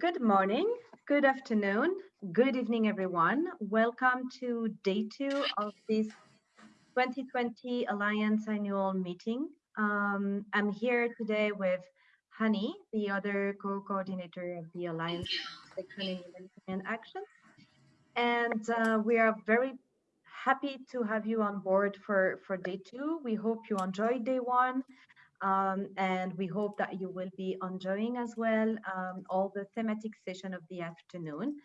Good morning, good afternoon, good evening, everyone. Welcome to day two of this 2020 Alliance annual meeting. Um, I'm here today with Hani, the other co-coordinator of the Alliance in Action. And uh, we are very happy to have you on board for, for day two. We hope you enjoyed day one um, and we hope that you will be enjoying as well um, all the thematic session of the afternoon.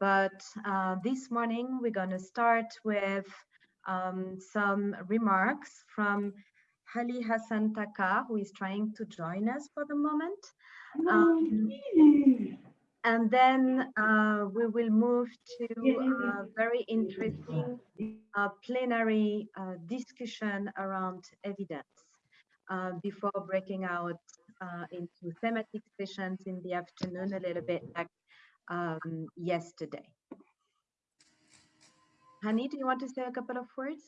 But uh, this morning, we're going to start with um, some remarks from Ali Hassan Taka, who is trying to join us for the moment. Um, and then uh, we will move to a very interesting uh, plenary uh, discussion around evidence. Uh, before breaking out uh, into thematic sessions in the afternoon a little bit like um, yesterday. Hani, do you want to say a couple of words?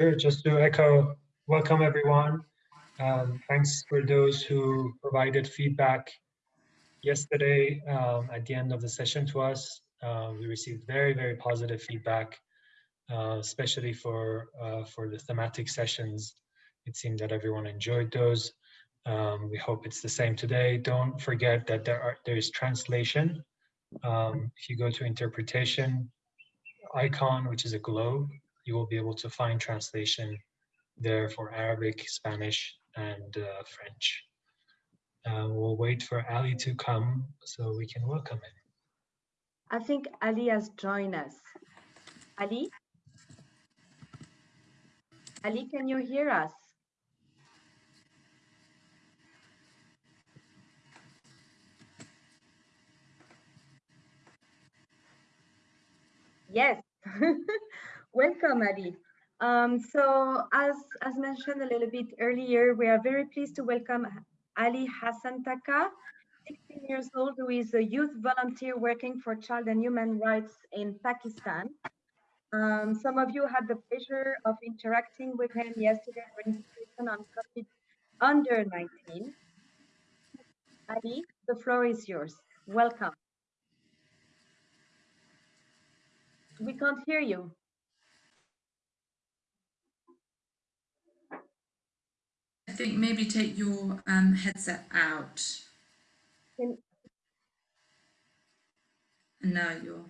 Sure, just to echo, welcome everyone. Um, thanks for those who provided feedback yesterday um, at the end of the session to us. Uh, we received very, very positive feedback, uh, especially for, uh, for the thematic sessions it seemed that everyone enjoyed those. Um, we hope it's the same today. Don't forget that there are there is translation. Um, if you go to interpretation icon, which is a globe, you will be able to find translation there for Arabic, Spanish, and uh, French. Uh, we'll wait for Ali to come so we can welcome him. I think Ali has joined us. Ali? Ali, can you hear us? Yes, welcome, Ali. Um, so as, as mentioned a little bit earlier, we are very pleased to welcome Ali Hassan Taka, 16 years old, who is a youth volunteer working for child and human rights in Pakistan. Um, some of you had the pleasure of interacting with him yesterday on COVID under 19. Ali, the floor is yours. Welcome. We can't hear you. I think maybe take your um, headset out. Can... And now you're.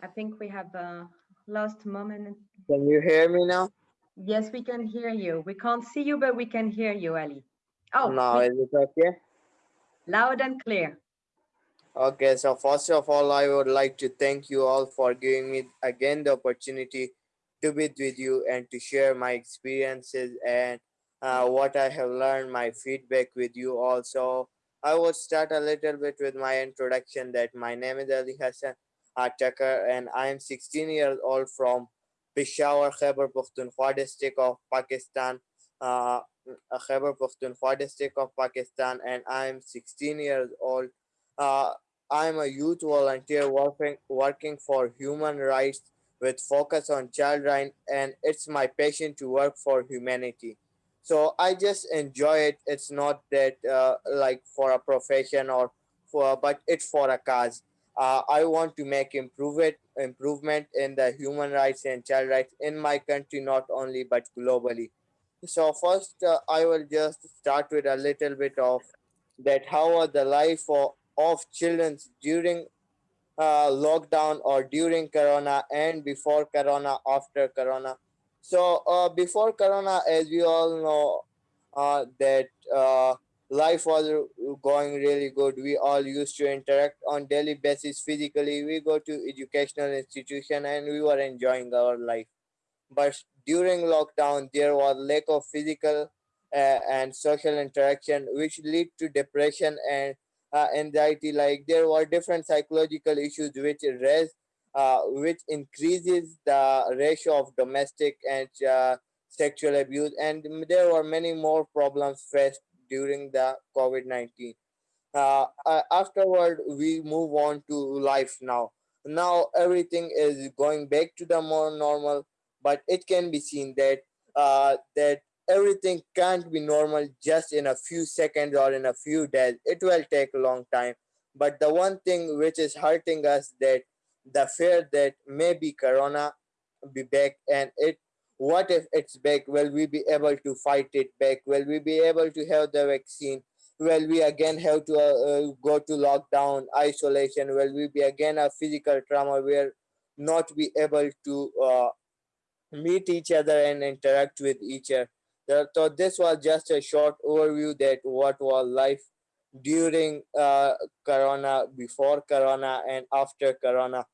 I think we have a lost moment. Can you hear me now? Yes, we can hear you. We can't see you, but we can hear you, Ali. Oh, now is it okay? Loud and clear. Okay, so first of all, I would like to thank you all for giving me again the opportunity to be with you and to share my experiences and uh, what I have learned, my feedback with you also. I will start a little bit with my introduction that my name is Ali Hassan Atakar and I am 16 years old from Peshawar, Khyber Pakhtunkhwa district of Pakistan, uh, Khyber Pakhtunkhwa district of Pakistan, and I'm 16 years old. Uh, I'm a youth volunteer working working for human rights with focus on child rights, and it's my passion to work for humanity. So I just enjoy it. It's not that uh, like for a profession or for, but it's for a cause uh, I want to make improvement improvement in the human rights and child rights in my country, not only but globally. So first, uh, I will just start with a little bit of that how are the life of, of children during uh, lockdown or during Corona and before Corona, after Corona. So uh, before Corona, as we all know, uh, that uh, life was going really good. We all used to interact on daily basis physically. We go to educational institution and we were enjoying our life. But during lockdown there was lack of physical uh, and social interaction which lead to depression and uh, anxiety. Like there were different psychological issues which raise uh, which increases the ratio of domestic and uh, sexual abuse. And there were many more problems faced during the COVID-19. Uh, afterward, we move on to life now. now everything is going back to the more normal but it can be seen that uh, that everything can't be normal just in a few seconds or in a few days it will take a long time but the one thing which is hurting us that the fear that maybe corona be back and it what if it's back? Will we be able to fight it back? Will we be able to have the vaccine? Will we again have to uh, uh, go to lockdown isolation? Will we be again a physical trauma where not be able to uh, meet each other and interact with each other? So this was just a short overview that what was life during uh, corona before corona and after corona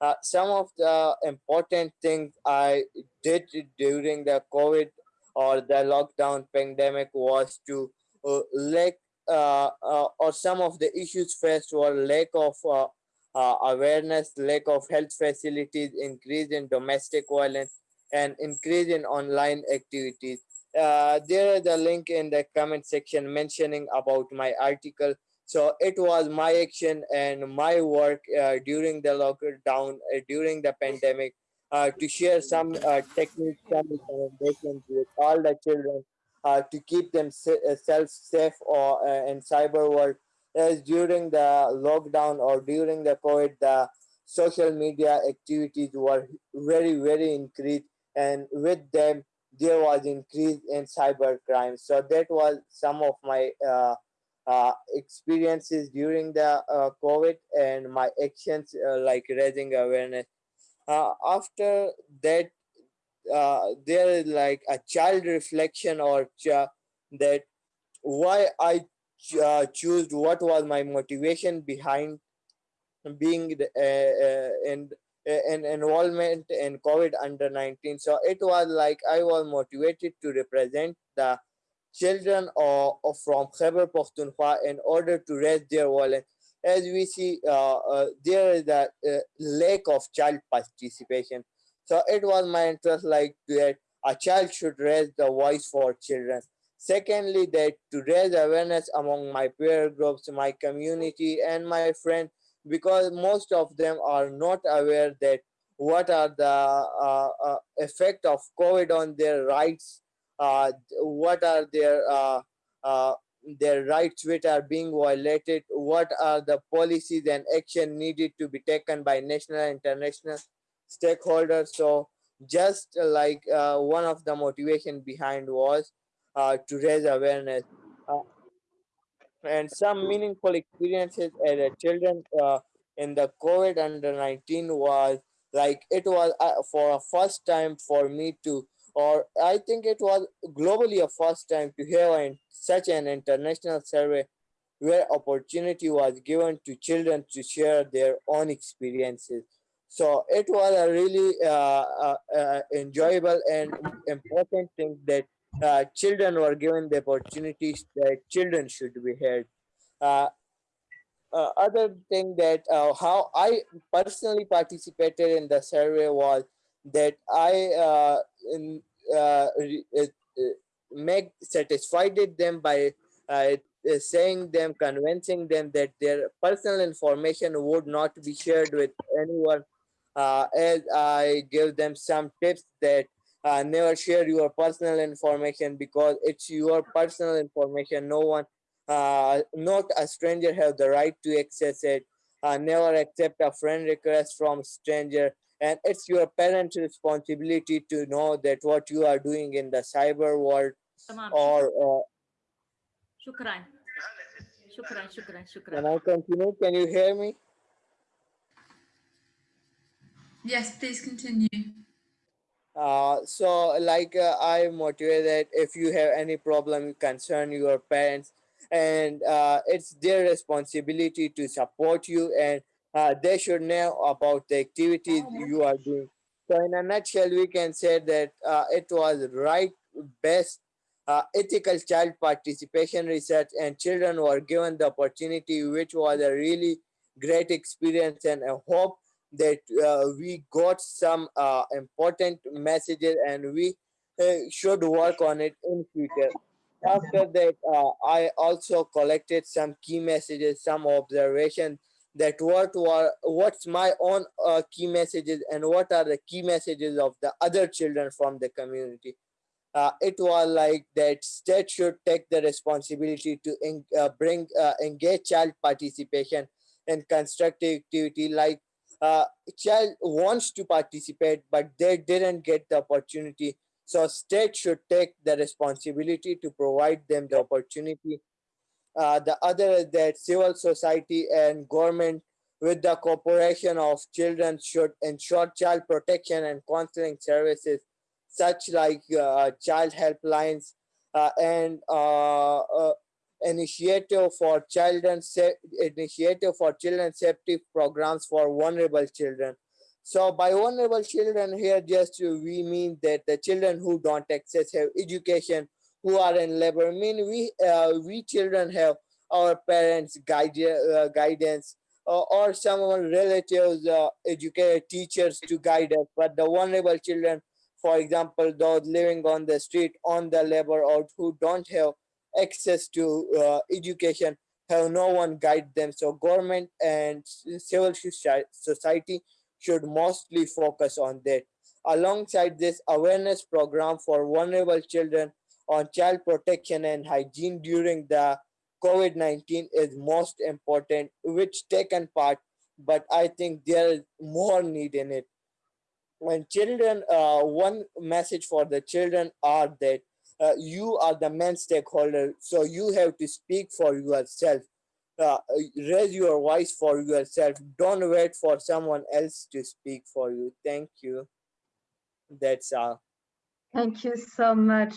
uh, some of the important things i did during the covid or the lockdown pandemic was to uh, lack uh, uh, or some of the issues faced were lack of uh, uh, awareness lack of health facilities increase in domestic violence and increase in online activities. There is a link in the comment section mentioning about my article so it was my action and my work uh, during the lockdown uh, during the pandemic uh, to share some uh, techniques some recommendations with all the children uh, to keep themselves safe or uh, in cyber world. As during the lockdown or during the covid the social media activities were very very increased and with them there was increase in cyber crime so that was some of my uh, experiences during the uh, covid and my actions uh, like raising awareness uh, after that uh, there is like a child reflection or ch- that why i ch- choose what was my motivation behind being the, in an involvement in COVID under 19. So it was like I was motivated to represent the children of from Khyber Pakhtunkhwa in order to raise their voice. As we see, uh, uh, there is a lack of child participation. So it was my interest like that a child should raise the voice for children. Secondly, that to raise awareness among my peer groups, my community, and my friends because most of them are not aware that what are the uh, uh, effect of covid on their rights uh, what are their uh, uh, their rights which are being violated? What are the policies and action needed to be taken by national and international stakeholders? So just like uh, one of the motivation behind was to raise awareness and some meaningful experiences as a children uh, in the COVID under 19 was like it was uh, for a first time for me to or I think it was globally a first time to hear an, such an international survey where opportunity was given to children to share their own experiences. So it was a really uh, uh, uh enjoyable and important thing that uh, children were given the opportunities that children should be heard. Uh, uh, other thing that how I personally participated in the survey was that I uh, in, uh, uh, make satisfied them by saying them, convincing them that their personal information would not be shared with anyone. as I give them some tips that uh, never share your personal information because it's your personal information no one uh, not a stranger have the right to access it uh, never accept a friend request from stranger and it's your parents responsibility to know that what you are doing in the cyber world tamam. or uh, shukran. Shukran shukran shukran. Can i continue? Can you hear me? Yes please continue. Uh, so like uh, I motivate that if you have any problem concern your parents and uh, it's their responsibility to support you and uh, they should know about the activities you are doing. So in a nutshell we can say that uh, it was right best uh, ethical child participation research and children were given the opportunity which was a really great experience and a hope that uh, we got some uh, important messages and we uh, should work on it in future. After that uh, i also collected some key messages some observations that what were what's my own uh, key messages and what are the key messages of the other children from the community. Uh, it was like that state should take the responsibility to en- uh, bring uh, engage child participation and constructive activity like uh, child wants to participate but they didn't get the opportunity. So state should take the responsibility to provide them the opportunity uh, the other is that civil society and government with the cooperation of children should ensure child protection and counseling services such like uh, child helplines uh, and uh, uh, initiative for children initiative for children safety programs for vulnerable children. So by vulnerable children here just we mean that the children who don't access have education who are in labor. I mean we uh, we children have our parents guide, uh, guidance uh, or some relatives uh, educated teachers to guide us. But the vulnerable children for example those living on the street on the labor or who don't have access to uh, education have no one guide them. So government and civil society should mostly focus on that. Alongside this awareness program for vulnerable children on child protection and hygiene during the COVID-19 is most important, which taken part, but I think there is more need in it. When children, uh, one message for the children are that uh, you are the main stakeholder, so you have to speak for yourself. Uh, raise your voice for yourself. Don't wait for someone else to speak for you. Thank you. That's all. Thank you so much,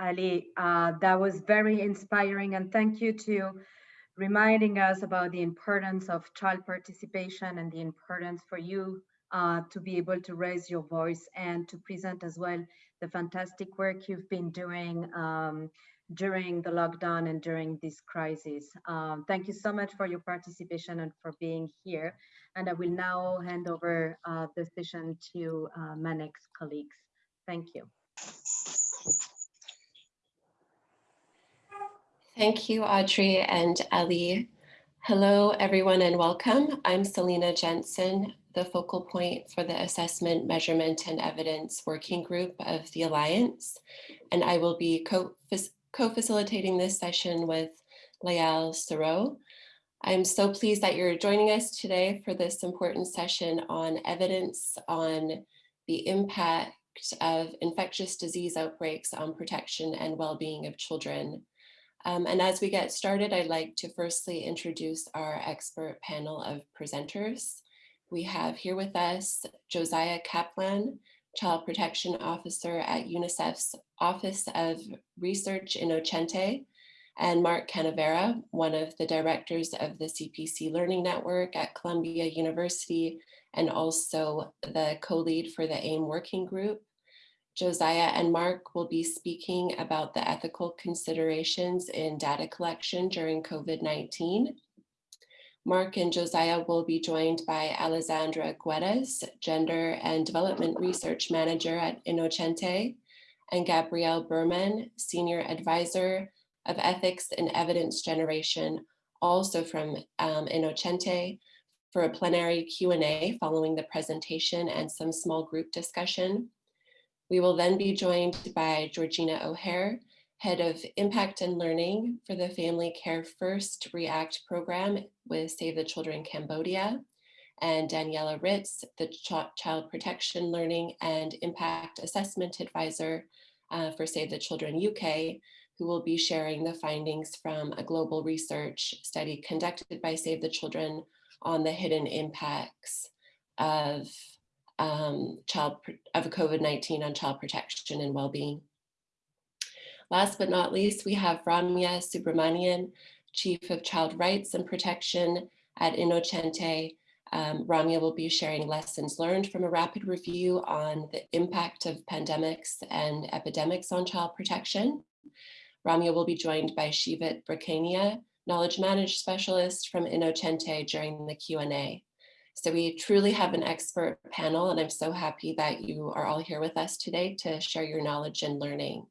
Ali. Uh, that was very inspiring, and thank you to reminding us about the importance of child participation and the importance for you uh, to be able to raise your voice and to present as well the fantastic work you've been doing um, during the lockdown and during this crisis. Um, thank you so much for your participation and for being here. And I will now hand over uh, the session to uh, my next colleagues. Thank you. Thank you, Audrey and Ali. Hello, everyone, and welcome. I'm Selena Jensen, the focal point for the Assessment, Measurement, and Evidence Working Group of the Alliance, and I will be co-facilitating this session with Layal Saro. I'm so pleased that you're joining us today for this important session on evidence on the impact of infectious disease outbreaks on protection and well-being of children. Um, and as we get started, I'd like to firstly introduce our expert panel of presenters. We have here with us Josiah Kaplan, Child Protection Officer at UNICEF's Office of Research Innocenti, and Mark Canavera, one of the directors of the CPC Learning Network at Columbia University, and also the co-lead for the AIM Working Group. Josiah and Mark will be speaking about the ethical considerations in data collection during COVID-19. Mark and Josiah will be joined by Alessandra Guedes, Gender and Development Research Manager at Innocenti, and Gabrielle Berman, Senior Advisor of Ethics and Evidence Generation, also from um, Innocenti, for a plenary Q&A following the presentation and some small group discussion. We will then be joined by Georgina O'Hare, Head of Impact and Learning for the Family Care First REACT program with Save the Children Cambodia, and Daniela Ritz, the Ch Child Protection Learning and Impact Assessment Advisor uh, for Save the Children UK, who will be sharing the findings from a global research study conducted by Save the Children on the hidden impacts of um, child of COVID-19 on child protection and well-being. Last but not least, we have Ramya Subrahmanian, Chief of Child Rights and Protection at Innocenti. Um, Ramya will be sharing lessons learned from a rapid review on the impact of pandemics and epidemics on child protection. Ramya will be joined by Shivit Bakrania, Knowledge Managed Specialist from Innocenti during the Q&A. So we truly have an expert panel and I'm so happy that you are all here with us today to share your knowledge and learning.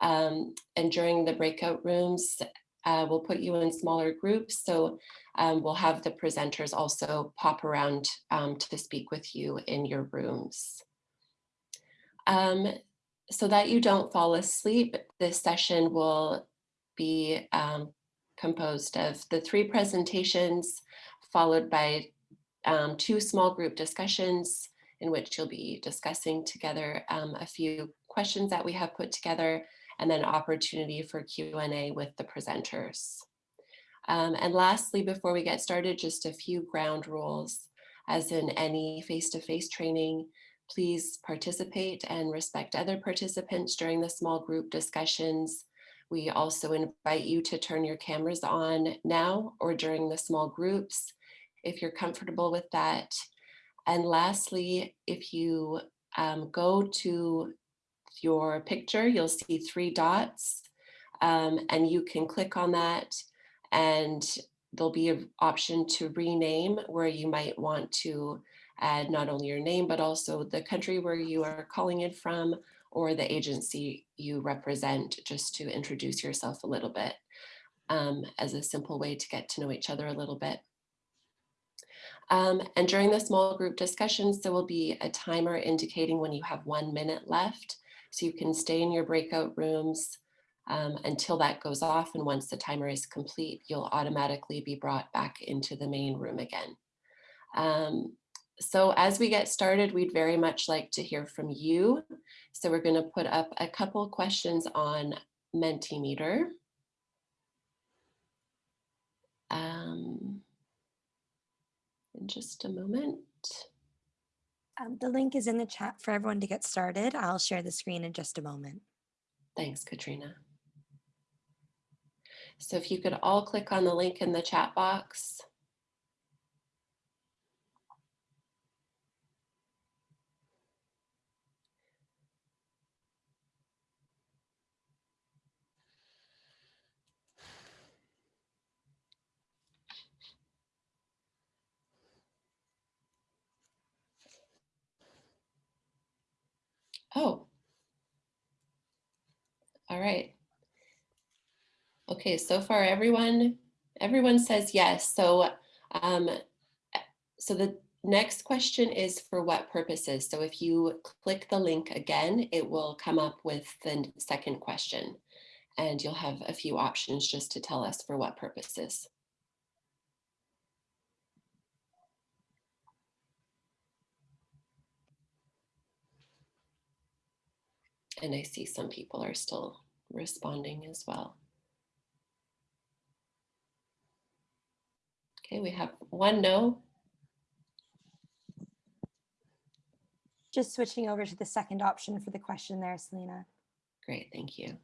Um, and during the breakout rooms, uh, we'll put you in smaller groups. So um, we'll have the presenters also pop around um, to speak with you in your rooms. Um, so that you don't fall asleep, this session will be um, composed of the three presentations followed by um, two small group discussions in which you'll be discussing together um, a few questions that we have put together and then opportunity for Q&A with the presenters. Um, and lastly, before we get started, just a few ground rules. As in any face-to-face -face training, please participate and respect other participants during the small group discussions. We also invite you to turn your cameras on now or during the small groups if you're comfortable with that. And lastly, if you um, go to your picture, you'll see three dots um, and you can click on that and there'll be an option to rename where you might want to add not only your name, but also the country where you are calling it from or the agency you represent just to introduce yourself a little bit um, as a simple way to get to know each other a little bit. Um, and during the small group discussions, there will be a timer indicating when you have one minute left. So you can stay in your breakout rooms um, until that goes off. And once the timer is complete, you'll automatically be brought back into the main room again. Um, so as we get started, we'd very much like to hear from you. So we're gonna put up a couple questions on Mentimeter. Um, in just a moment. Um, the link is in the chat for everyone to get started. I'll share the screen in just a moment. Thanks, Katrina. So if you could all click on the link in the chat box. Oh. All right. Okay, so far everyone, everyone says yes. So, um, so the next question is for what purposes? So if you click the link again, it will come up with the second question and you'll have a few options just to tell us for what purposes. And I see some people are still responding as well. Okay, we have one no. Just switching over to the second option for the question there, Selena. Great, thank you.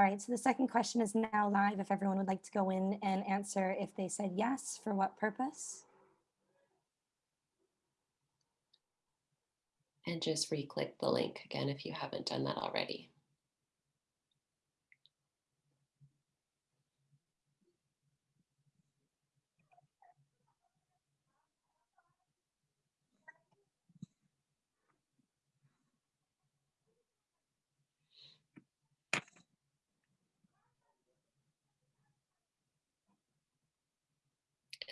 All right, so the second question is now live. If everyone would like to go in and answer if they said yes, for what purpose? And just re-click the link again if you haven't done that already.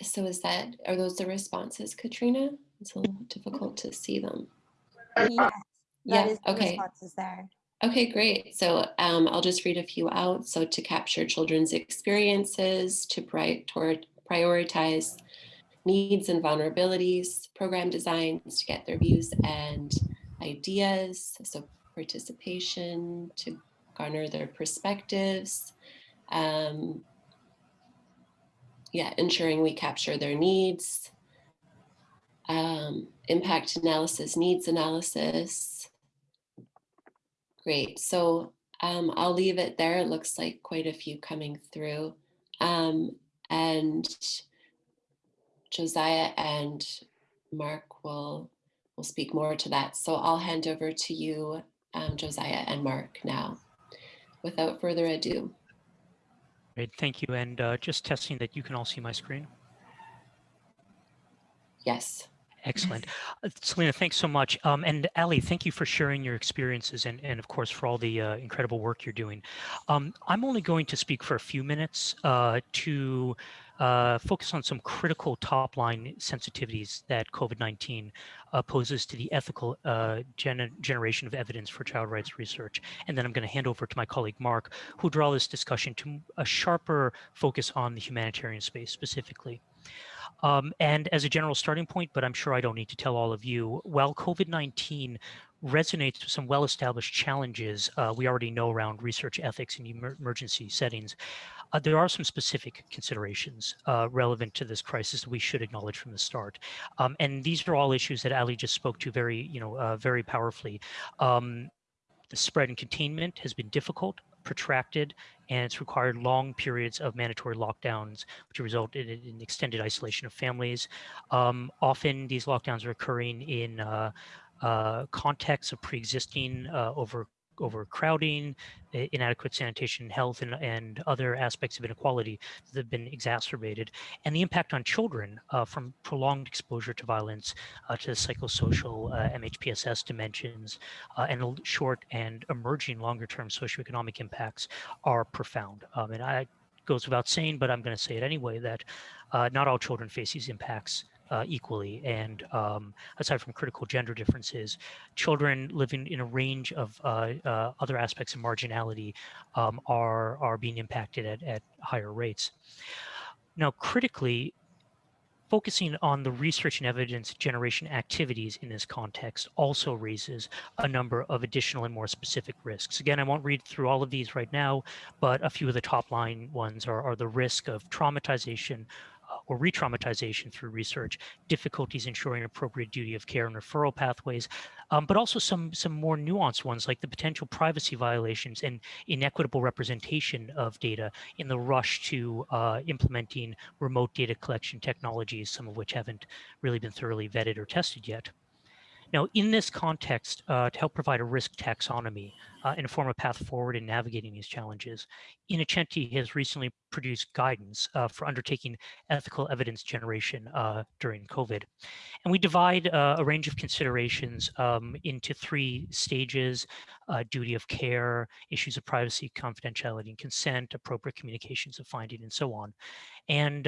So is that, are those the responses, Katrina? It's a little difficult to see them. Yes, that Yeah, is the okay. responses there. Okay, great. So um, I'll just read a few out. So to capture children's experiences, to pri toward prioritize needs and vulnerabilities, program designs to get their views and ideas. So participation to garner their perspectives. Um, yeah, ensuring we capture their needs. Um, impact analysis, needs analysis. Great, so um, I'll leave it there. It looks like quite a few coming through. Um, and Josiah and Mark will, will speak more to that. So I'll hand over to you, um, Josiah and Mark now. Without further ado. Great, thank you. And uh, just testing that you can all see my screen. Yes. Excellent. Uh, Selena, thanks so much. Um, and Ali, thank you for sharing your experiences and, and of course, for all the uh, incredible work you're doing. Um, I'm only going to speak for a few minutes uh, to uh, focus on some critical top line sensitivities that COVID-19 uh, poses to the ethical uh, gen generation of evidence for child rights research. And then I'm going to hand over to my colleague Mark, who draw this discussion to a sharper focus on the humanitarian space specifically. Um, and as a general starting point, but I'm sure I don't need to tell all of you, while COVID-19 resonates with some well-established challenges uh, we already know around research ethics in emer emergency settings, uh, there are some specific considerations uh, relevant to this crisis that we should acknowledge from the start. Um, and these are all issues that Ali just spoke to very, you know, uh, very powerfully. Um, the spread and containment has been difficult, protracted, and it's required long periods of mandatory lockdowns, which result in, extended isolation of families. Um, often these lockdowns are occurring in uh, contexts of pre-existing uh, over overcrowding, inadequate sanitation, health, and, and other aspects of inequality that have been exacerbated, and the impact on children uh, from prolonged exposure to violence, uh, to psychosocial uh, MHPSS dimensions, uh, and short and emerging longer-term socioeconomic impacts are profound. Um, and I goes without saying, but I'm going to say it anyway, that uh, not all children face these impacts uh, equally. And um, aside from critical gender differences, children living in a range of uh, uh, other aspects of marginality um, are, are being impacted at, at higher rates. Now, critically, focusing on the research and evidence generation activities in this context also raises a number of additional and more specific risks. Again, I won't read through all of these right now, but a few of the top line ones are, are the risk of traumatization, or re-traumatization through research, difficulties ensuring appropriate duty of care and referral pathways, um, but also some, some more nuanced ones like the potential privacy violations and inequitable representation of data in the rush to uh, implementing remote data collection technologies, some of which haven't really been thoroughly vetted or tested yet. Now, in this context, uh, to help provide a risk taxonomy uh, and form a path forward in navigating these challenges, Innocenti has recently produced guidance uh, for undertaking ethical evidence generation uh, during COVID. And we divide uh, a range of considerations um, into three stages, uh, duty of care, issues of privacy, confidentiality and consent, appropriate communications of finding, and so on. And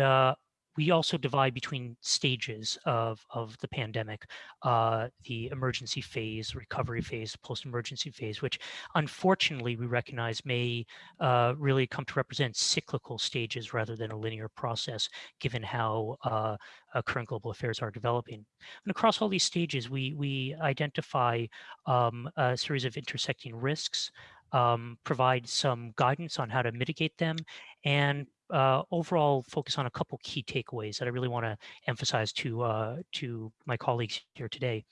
we also divide between stages of, of the pandemic, uh, the emergency phase, recovery phase, post-emergency phase, which unfortunately we recognize may uh, really come to represent cyclical stages rather than a linear process, given how uh, uh current global affairs are developing. And across all these stages, we, we identify um, a series of intersecting risks, um, provide some guidance on how to mitigate them, and uh, overall focus on a couple key takeaways that I really want to emphasize to uh, to my colleagues here today.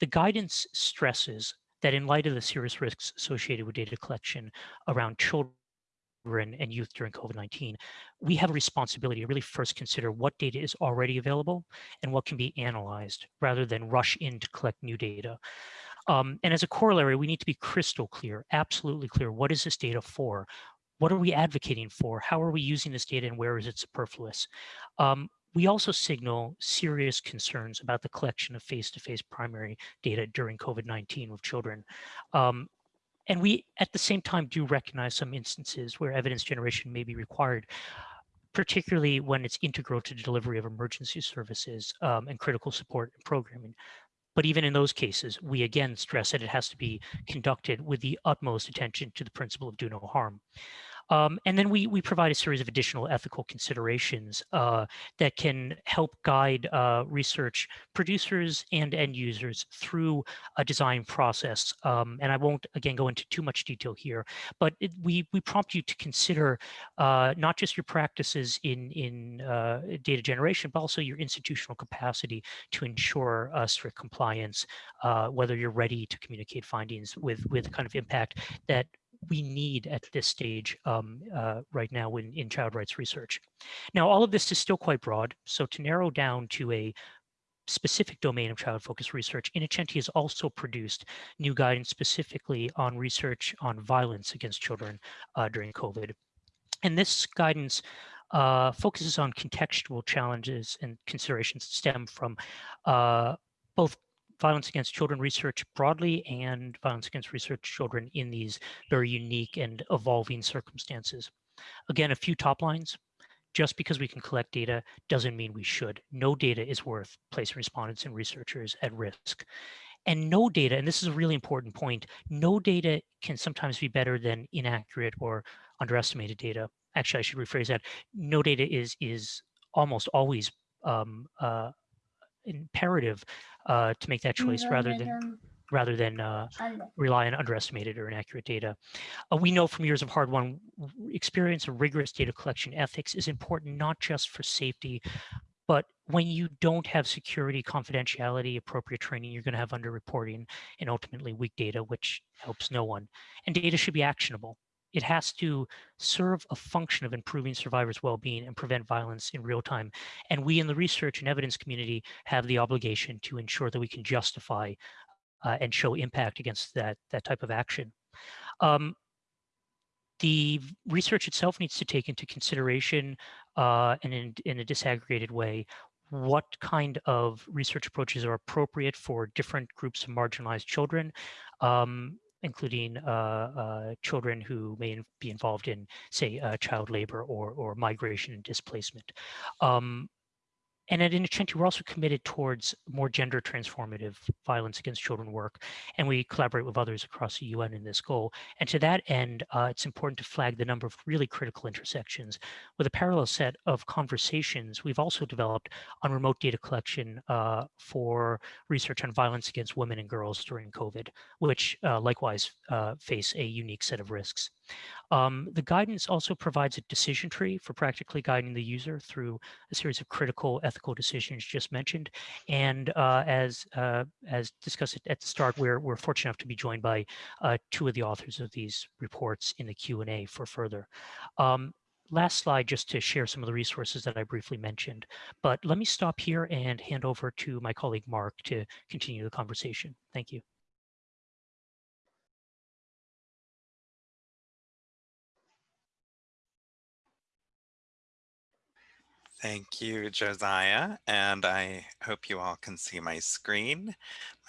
The guidance stresses that in light of the serious risks associated with data collection around children and youth during COVID-19, we have a responsibility to really first consider what data is already available and what can be analyzed rather than rush in to collect new data. Um, and as a corollary, we need to be crystal clear, absolutely clear, what is this data for? What are we advocating for? How are we using this data and where is it superfluous? Um, we also signal serious concerns about the collection of face-to-face -face primary data during COVID-19 with children. Um, and we, at the same time, do recognize some instances where evidence generation may be required, particularly when it's integral to the delivery of emergency services um, and critical support and programming. But even in those cases, we again stress that it has to be conducted with the utmost attention to the principle of do no harm. Um, and then we, we provide a series of additional ethical considerations uh, that can help guide uh, research producers and end users through a design process. Um, and I won't, again, go into too much detail here, but it, we, we prompt you to consider uh, not just your practices in, in uh, data generation, but also your institutional capacity to ensure strict compliance, uh, whether you're ready to communicate findings with, with kind of impact that we need at this stage um, uh, right now in, in child rights research. Now, all of this is still quite broad. So to narrow down to a specific domain of child focused research, Innocenti has also produced new guidance specifically on research on violence against children uh, during COVID. And this guidance uh, focuses on contextual challenges and considerations that stem from uh, both violence against children research broadly and violence against research children in these very unique and evolving circumstances. Again, a few top lines. Just because we can collect data doesn't mean we should. No data is worth placing respondents and researchers at risk. And no data, and this is a really important point, no data can sometimes be better than inaccurate or underestimated data. Actually, I should rephrase that. No data is, is almost always um, uh, imperative uh, to make that choice rather than rather than uh, rely on underestimated or inaccurate data. Uh, we know from years of hard-won experience of rigorous data collection ethics is important not just for safety, but when you don't have security, confidentiality, appropriate training, you're going to have underreporting and ultimately weak data, which helps no one. And data should be actionable. It has to serve a function of improving survivors' well-being and prevent violence in real time. And we in the research and evidence community have the obligation to ensure that we can justify uh, and show impact against that, that type of action. Um, the research itself needs to take into consideration uh, and in, in a disaggregated way what kind of research approaches are appropriate for different groups of marginalized children. Um, including uh, uh, children who may be involved in, say, uh, child labor or, or migration and displacement. Um, and at Innocenti, we're also committed towards more gender transformative violence against children work, and we collaborate with others across the UN in this goal. And to that end, uh, it's important to flag the number of really critical intersections. With a parallel set of conversations, we've also developed on remote data collection uh, for research on violence against women and girls during COVID, which uh, likewise uh, face a unique set of risks. Um, the guidance also provides a decision tree for practically guiding the user through a series of critical ethical decisions just mentioned. And uh, as uh, as discussed at the start, we're, we're fortunate enough to be joined by uh, two of the authors of these reports in the Q&A for further. Um, last slide just to share some of the resources that I briefly mentioned. But let me stop here and hand over to my colleague Mark to continue the conversation. Thank you. Thank you, Josiah, and I hope you all can see my screen.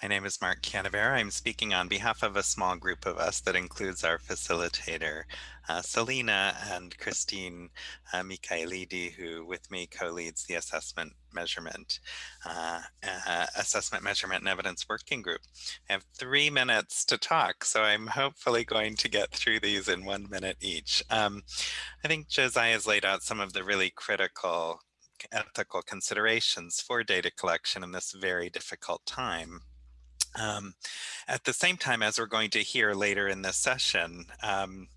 My name is Mark Canavera. I'm speaking on behalf of a small group of us that includes our facilitator, uh, Selena and Christine uh, who with me co-leads the assessment measurement, uh, uh, assessment measurement and evidence working group. I have three minutes to talk, so I'm hopefully going to get through these in one minute each. Um, I think Josiah has laid out some of the really critical ethical considerations for data collection in this very difficult time. Um, at the same time, as we're going to hear later in this session, um,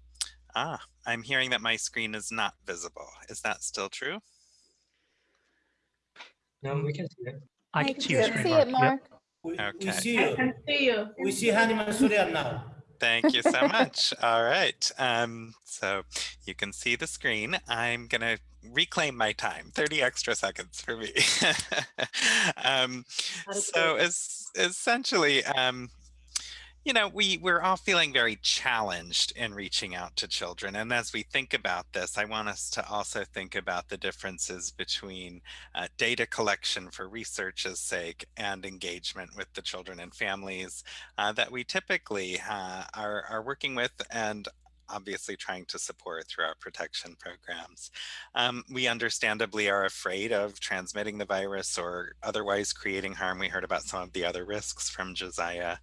ah, I'm hearing that my screen is not visible. Is that still true? No, we can see it. I can see your can screen, see Mark. it, Yep. Mark. We, Okay. we see I you. can see you. We see Hani Mansourian now. Thank you so much. All right. Um, so you can see the screen. I'm going to reclaim my time, 30 extra seconds for me. um, so es essentially, um, you know, we, we're all feeling very challenged in reaching out to children. And as we think about this, I want us to also think about the differences between uh, data collection for research's sake and engagement with the children and families uh, that we typically uh, are, are working with and obviously trying to support through our protection programs. Um, we understandably are afraid of transmitting the virus or otherwise creating harm. We heard about some of the other risks from Josiah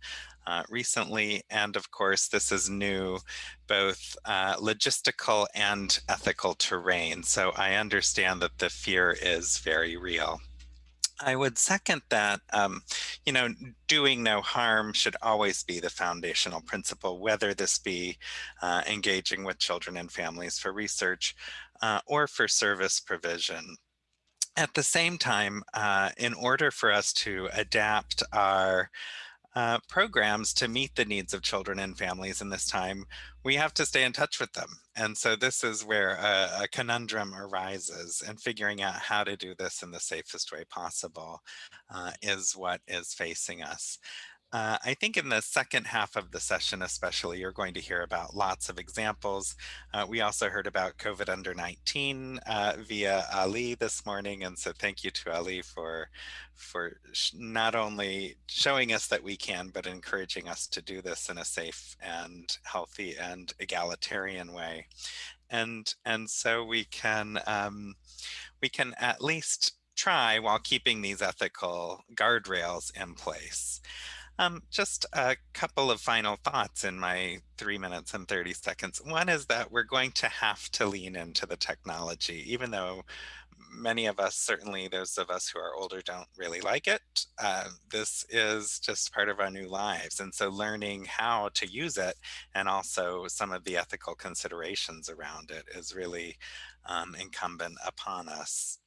uh, recently. And of course, this is new, both uh, logistical and ethical terrain. So I understand that the fear is very real. I would second that, um, you know, doing no harm should always be the foundational principle, whether this be uh, engaging with children and families for research uh, or for service provision. At the same time, uh, in order for us to adapt our uh, programs to meet the needs of children and families in this time, we have to stay in touch with them. And so this is where a, a conundrum arises and figuring out how to do this in the safest way possible uh, is what is facing us. Uh, I think in the second half of the session, especially, you're going to hear about lots of examples. Uh, we also heard about COVID under 19 uh, via Ali this morning. And so thank you to Ali for, for not only showing us that we can, but encouraging us to do this in a safe and healthy and egalitarian way. And, and so we can, um, we can at least try while keeping these ethical guardrails in place. Um, just a couple of final thoughts in my three minutes and 30 seconds. One is that we're going to have to lean into the technology, even though many of us, certainly those of us who are older don't really like it. Uh, this is just part of our new lives. And so learning how to use it and also some of the ethical considerations around it is really um, incumbent upon us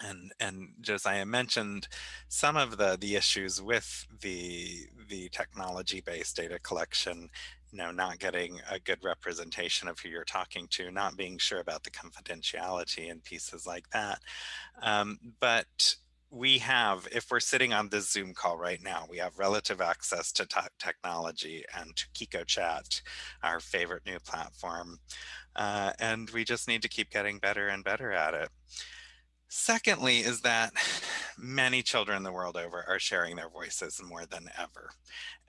and and Josiah mentioned some of the the issues with the the technology based data collection you know not getting a good representation of who you're talking to not being sure about the confidentiality and pieces like that um, but we have, if we're sitting on this Zoom call right now, we have relative access to technology and to Kiko Chat, our favorite new platform. Uh, and we just need to keep getting better and better at it. Secondly, is that many children the world over are sharing their voices more than ever.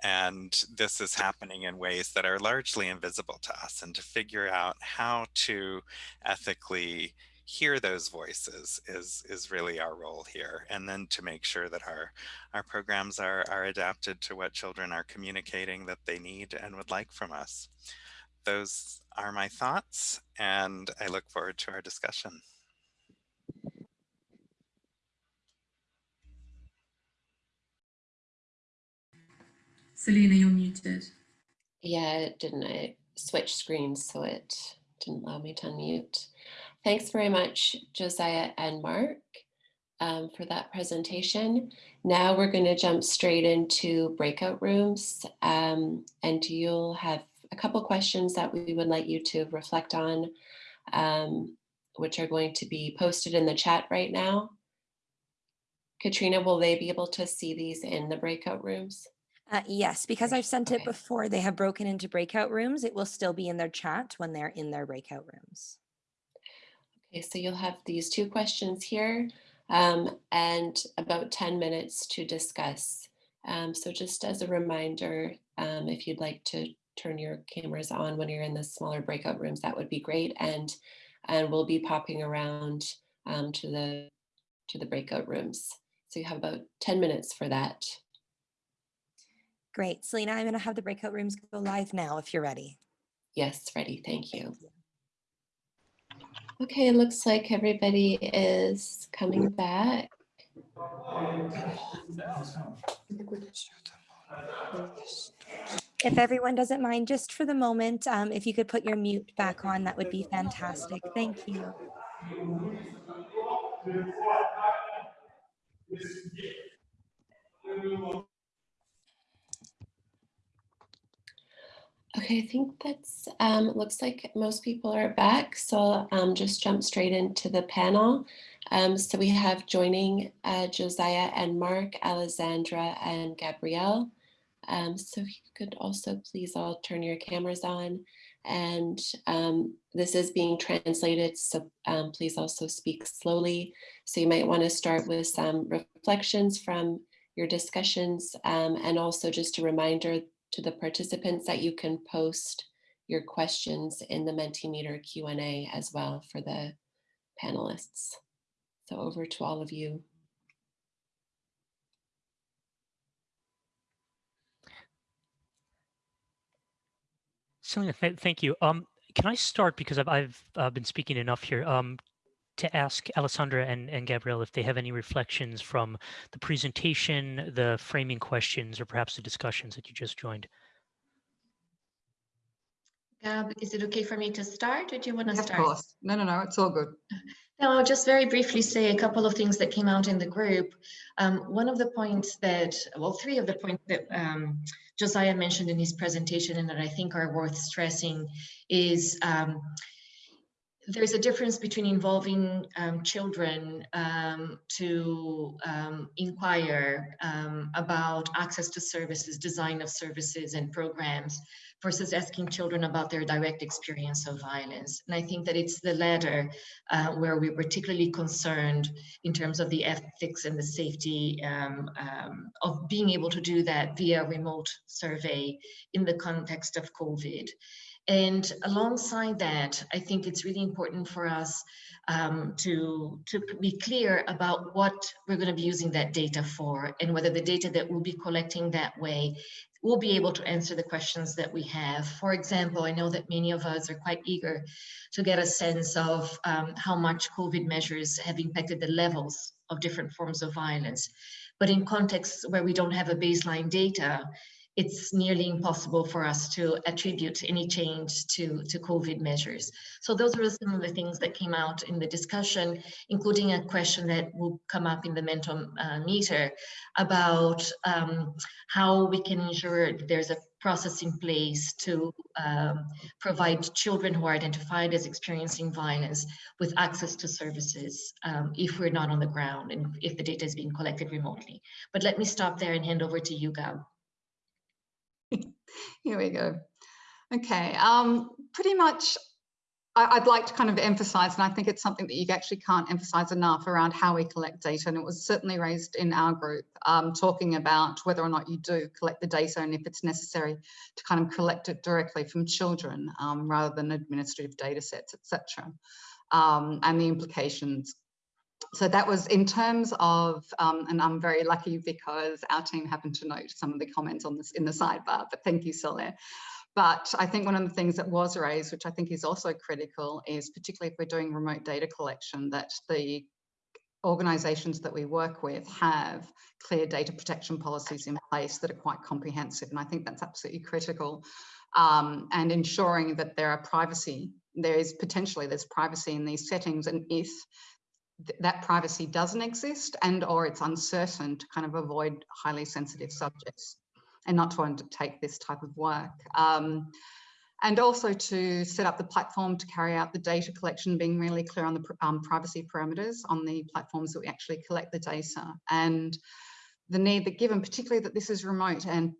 And this is happening in ways that are largely invisible to us and to figure out how to ethically hear those voices is is really our role here and then to make sure that our our programs are are adapted to what children are communicating that they need and would like from us. Those are my thoughts and i look forward to our discussion Selena, you're muted. Yeah, didn't I switch screens so it didn't allow me to unmute. Thanks very much, Josiah and Mark, um, for that presentation. Now we're going to jump straight into breakout rooms, um, and you'll have a couple questions that we would like you to reflect on, um, which are going to be posted in the chat right now. Katrina, will they be able to see these in the breakout rooms? Uh, yes, because I've sent it Okay. before, they have broken into breakout rooms. It will still be in their chat when they're in their breakout rooms. Okay, so you'll have these two questions here um, and about 10 minutes to discuss. Um, so just as a reminder, um, if you'd like to turn your cameras on when you're in the smaller breakout rooms, that would be great. And, and we'll be popping around um, to, the, to the breakout rooms. So you have about 10 minutes for that. Great. Selena, I'm going to have the breakout rooms go live now if you're ready. Yes, ready. Thank you. Okay, it looks like everybody is coming back. If everyone doesn't mind, just for the moment, um, if you could put your mute back on, that would be fantastic. Thank you. Okay, I think that's, um, looks like most people are back. So um, just jump straight into the panel. Um, so we have joining uh, Josiah and Mark, Alessandra and Gabrielle. Um, so if you could also please all turn your cameras on. And um, this is being translated, so um, please also speak slowly. So you might want to start with some reflections from your discussions and also just a reminder to the participants that you can post your questions in the Mentimeter Q&A as well for the panelists. So over to all of you. Th thank you. Um, can I start because I've, I've uh, been speaking enough here um, to ask Alessandra and, and Gabrielle if they have any reflections from the presentation, the framing questions, or perhaps the discussions that you just joined. Gab, is it okay for me to start or do you want to Of start? course. No, no, no, it's all good. Now, I'll just very briefly say a couple of things that came out in the group. Um, one of the points that, well, three of the points that um, Josiah mentioned in his presentation and that I think are worth stressing is um, there's a difference between involving um, children um, to um, inquire um, about access to services, design of services and programs versus asking children about their direct experience of violence. And I think that it's the latter uh, where we're particularly concerned in terms of the ethics and the safety um, um, of being able to do that via remote survey in the context of COVID. And alongside that, I think it's really important for us um, to, to be clear about what we're going to be using that data for and whether the data that we'll be collecting that way will be able to answer the questions that we have. For example, I know that many of us are quite eager to get a sense of um, how much COVID measures have impacted the levels of different forms of violence. But in contexts where we don't have a baseline data, it's nearly impossible for us to attribute any change to, to COVID measures. So those are some of the things that came out in the discussion, including a question that will come up in the mentor uh, meter about um, how we can ensure there's a process in place to um, provide children who are identified as experiencing violence with access to services um, if we're not on the ground and if the data is being collected remotely. But let me stop there and hand over to you, Gab. Here we go. Okay, um, pretty much I, would like to kind of emphasize, and I think it's something that you actually can't emphasize enough around how we collect data. And it was certainly raised in our group, um, talking about whether or not you do collect the data and if it's necessary to kind of collect it directly from children um, rather than administrative data sets, etc. Um, and the implications so that was in terms of, um, and I'm very lucky because our team happened to note some of the comments on this in the sidebar, but thank you, Soler. But I think one of the things that was raised, which I think is also critical, is particularly if we're doing remote data collection, that the organisations that we work with have clear data protection policies in place that are quite comprehensive. And I think that's absolutely critical. Um, and ensuring that there are privacy, there is potentially there's privacy in these settings. And if th that privacy doesn't exist and or it's uncertain to kind of avoid highly sensitive subjects and not to undertake this type of work. Um, and also to set up the platform to carry out the data collection, being really clear on the um, privacy parameters on the platforms that we actually collect the data and the need that given, particularly that this is remote and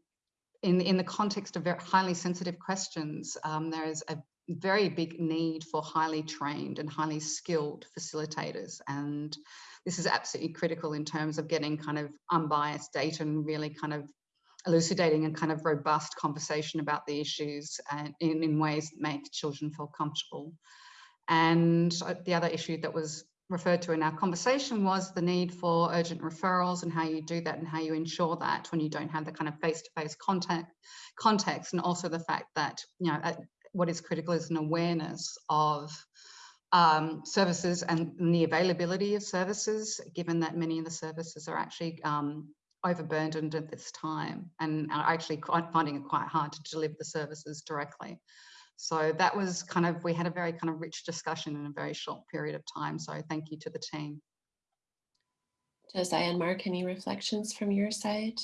in, in the context of very highly sensitive questions, um, there is a very big need for highly trained and highly skilled facilitators. And this is absolutely critical in terms of getting kind of unbiased data and really kind of elucidating a kind of robust conversation about the issues and in, in ways that make children feel comfortable. And uh, the other issue that was referred to in our conversation was the need for urgent referrals and how you do that and how you ensure that when you don't have the kind of face-to-face -face contact context and also the fact that you know what is critical is an awareness of um, services and the availability of services, given that many of the services are actually um, overburdened at this time and are actually quite finding it quite hard to deliver the services directly. So that was kind of, we had a very kind of rich discussion in a very short period of time. So thank you to the team. Josiah and Mark, any reflections from your side?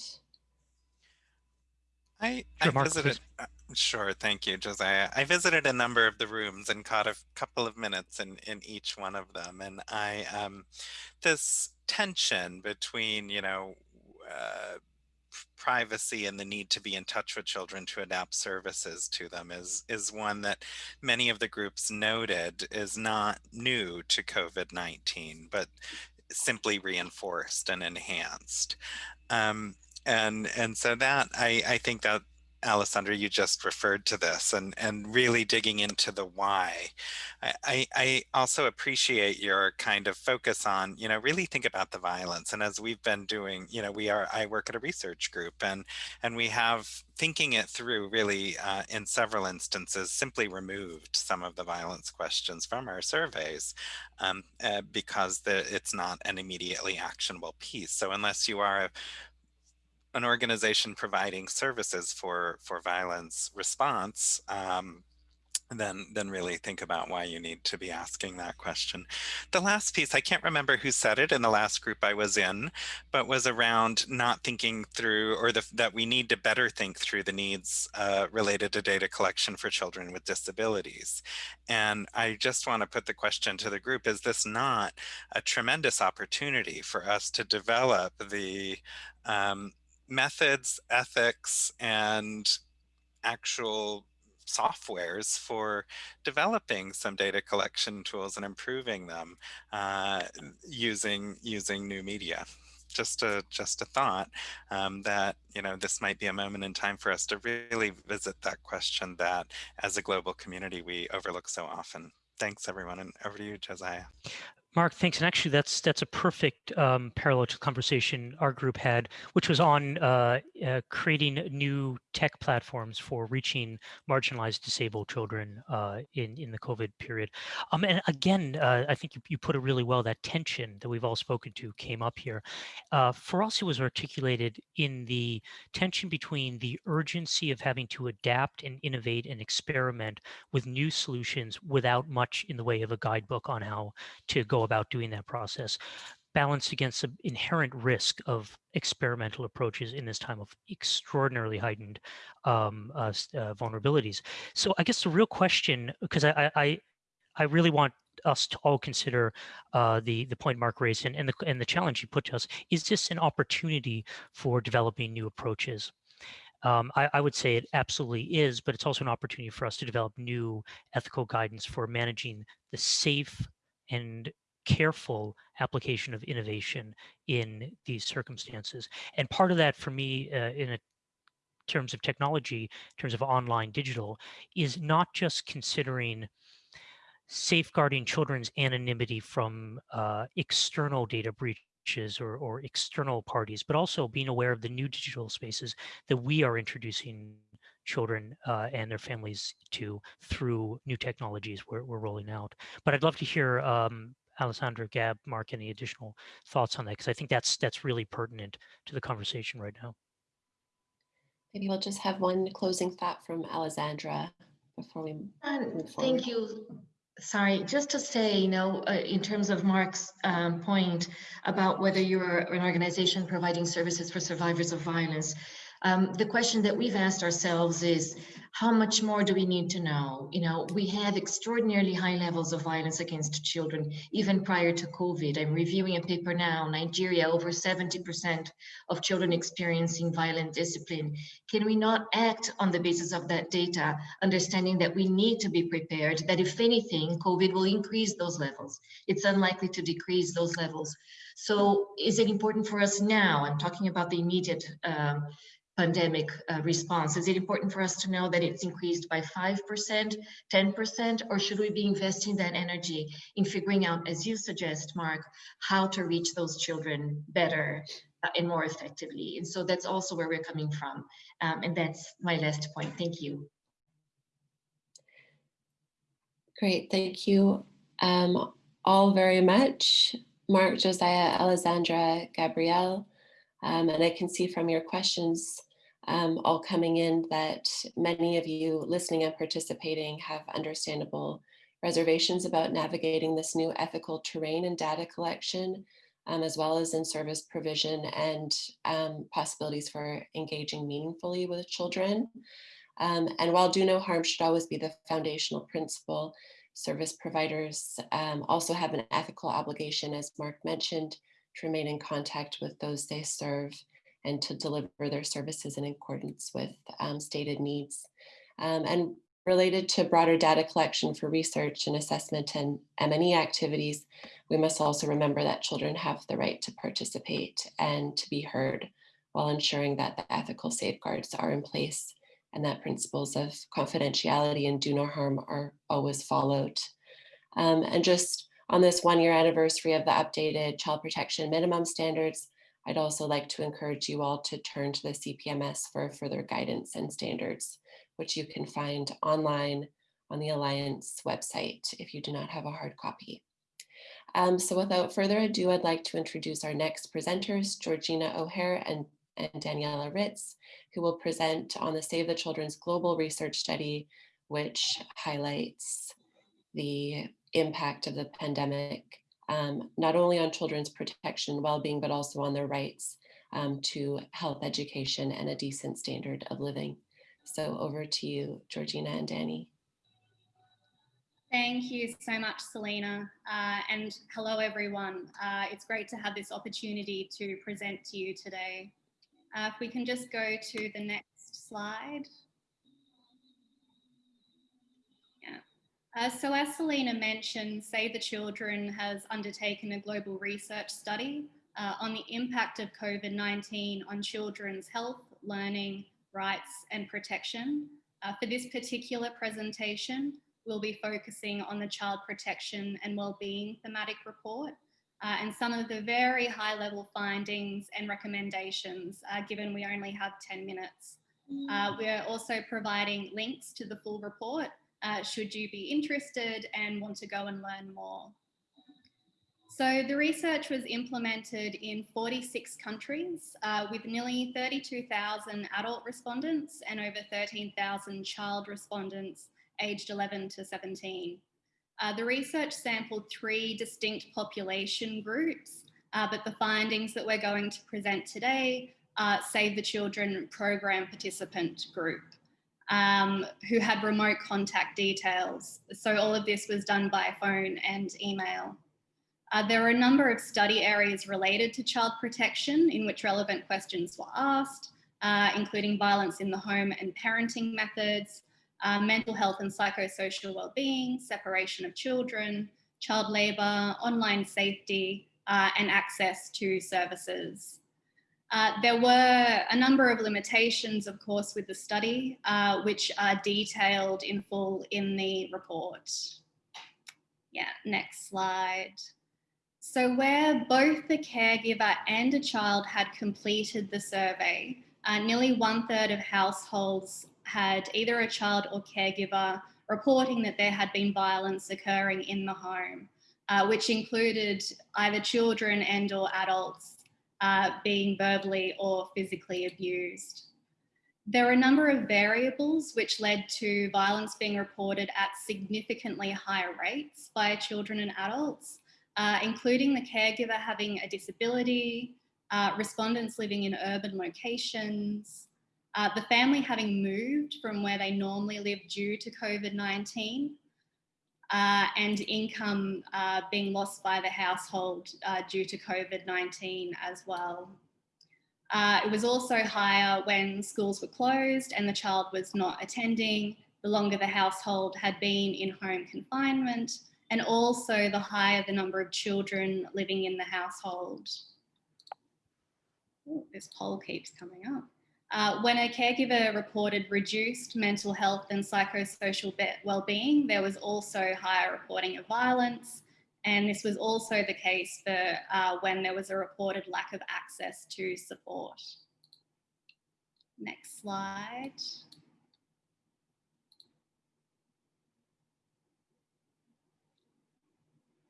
I, I visited, uh, sure, thank you, Josiah. I visited a number of the rooms and caught a couple of minutes in, in each one of them. And I, um, this tension between, you know, uh, privacy and the need to be in touch with children to adapt services to them is is one that many of the groups noted is not new to COVID-19, but simply reinforced and enhanced. Um, and and so that I, I think that Alessandra, you just referred to this and, and really digging into the why. I, I also appreciate your kind of focus on, you know, really think about the violence. And as we've been doing, you know, we are, I work at a research group and, and we have thinking it through really uh, in several instances, simply removed some of the violence questions from our surveys um, uh, because the, it's not an immediately actionable piece. So unless you are a an organization providing services for for violence response, um, then then really think about why you need to be asking that question. The last piece, I can't remember who said it in the last group I was in, but was around not thinking through or the, that we need to better think through the needs uh, related to data collection for children with disabilities. And I just want to put the question to the group, is this not a tremendous opportunity for us to develop the um, methods, ethics, and actual softwares for developing some data collection tools and improving them uh, using using new media. Just a just a thought um, that you know this might be a moment in time for us to really visit that question that as a global community we overlook so often. Thanks everyone and over to you Josiah. Mark, thanks. And actually, that's that's a perfect um, parallel to the conversation our group had, which was on uh, uh, creating new tech platforms for reaching marginalized disabled children uh, in in the COVID period. Um, and again, uh, I think you, you put it really well. That tension that we've all spoken to came up here. Uh, for us, it was articulated in the tension between the urgency of having to adapt and innovate and experiment with new solutions without much in the way of a guidebook on how to go about doing that process balanced against the inherent risk of experimental approaches in this time of extraordinarily heightened um, uh, uh, vulnerabilities. So I guess the real question, because I, I, I really want us to all consider uh, the the point Mark raised and, and the and the challenge he put to us: is this an opportunity for developing new approaches? Um, I, I, would say it absolutely is, but it's also an opportunity for us to develop new ethical guidance for managing the safe and careful application of innovation in these circumstances. And part of that for me uh, in terms of technology, in terms of online digital, is not just considering safeguarding children's anonymity from uh, external data breaches or, or external parties, but also being aware of the new digital spaces that we are introducing children uh, and their families to through new technologies we're, we're rolling out. But I'd love to hear um, Alessandra, Gab, Mark, any additional thoughts on that? Because I think that's that's really pertinent to the conversation right now. Maybe we'll just have one closing thought from Alessandra before we um, Thank you. Sorry, just to say, you know, uh, in terms of Mark's um, point about whether you're an organization providing services for survivors of violence, um, the question that we've asked ourselves is, how much more do we need to know? You know, we have extraordinarily high levels of violence against children, even prior to COVID. I'm reviewing a paper now, Nigeria, over 70% of children experiencing violent discipline. Can we not act on the basis of that data, understanding that we need to be prepared, that if anything, COVID will increase those levels. It's unlikely to decrease those levels. So is it important for us now? I'm talking about the immediate um, pandemic uh, response? Is it important for us to know that it's increased by 5%, 10%, or should we be investing that energy in figuring out, as you suggest, Mark, how to reach those children better uh, and more effectively? And so that's also where we're coming from. Um, and that's my last point. Thank you. Great, thank you um, all very much. Mark, Josiah, Alessandra, Gabrielle. Um, and I can see from your questions um, all coming in that many of you listening and participating have understandable reservations about navigating this new ethical terrain in data collection, um, as well as in service provision and um, possibilities for engaging meaningfully with children. Um, and while do no harm should always be the foundational principle, service providers um, also have an ethical obligation, as Mark mentioned, to remain in contact with those they serve and to deliver their services in accordance with um, stated needs. Um, and related to broader data collection for research and assessment and M&E activities, we must also remember that children have the right to participate and to be heard while ensuring that the ethical safeguards are in place and that principles of confidentiality and do no harm are always followed. Um, and just on this one year anniversary of the updated child protection minimum standards, I'd also like to encourage you all to turn to the CPMS for further guidance and standards, which you can find online on the Alliance website if you do not have a hard copy. Um, so without further ado, I'd like to introduce our next presenters, Georgina O'Hare and, and Daniela Ritz, who will present on the Save the Children's Global Research Study which highlights the impact of the pandemic, um, not only on children's protection and well-being, but also on their rights um, to health education and a decent standard of living. So over to you, Georgina and Danny. Thank you so much, Selena. Uh, and hello, everyone. Uh, it's great to have this opportunity to present to you today. Uh, if we can just go to the next slide. Uh, so as Selena mentioned, Save the Children has undertaken a global research study uh, on the impact of COVID-19 on children's health, learning, rights and protection. Uh, for this particular presentation, we'll be focusing on the child protection and wellbeing thematic report uh, and some of the very high level findings and recommendations, uh, given we only have 10 minutes. Uh, we're also providing links to the full report uh, should you be interested and want to go and learn more. So the research was implemented in 46 countries uh, with nearly 32,000 adult respondents and over 13,000 child respondents aged 11 to 17. Uh, the research sampled three distinct population groups, uh, but the findings that we're going to present today are Save the Children program participant group. Um, who had remote contact details. So all of this was done by phone and email. Uh, there were a number of study areas related to child protection in which relevant questions were asked, uh, including violence in the home and parenting methods, uh, mental health and psychosocial well-being, separation of children, child labour, online safety, uh, and access to services. Uh, there were a number of limitations, of course, with the study, uh, which are detailed in full in the report. Yeah, next slide. So where both the caregiver and a child had completed the survey, uh, nearly one third of households had either a child or caregiver reporting that there had been violence occurring in the home, uh, which included either children and or adults uh, being verbally or physically abused. There are a number of variables which led to violence being reported at significantly higher rates by children and adults, uh, including the caregiver having a disability, uh, respondents living in urban locations, uh, the family having moved from where they normally live due to COVID-19 uh, and income uh, being lost by the household uh, due to COVID-19 as well. Uh, it was also higher when schools were closed and the child was not attending, the longer the household had been in home confinement, and also the higher the number of children living in the household. Ooh, this poll keeps coming up. Uh, when a caregiver reported reduced mental health and psychosocial well-being, there was also higher reporting of violence. And this was also the case for uh, when there was a reported lack of access to support. Next slide.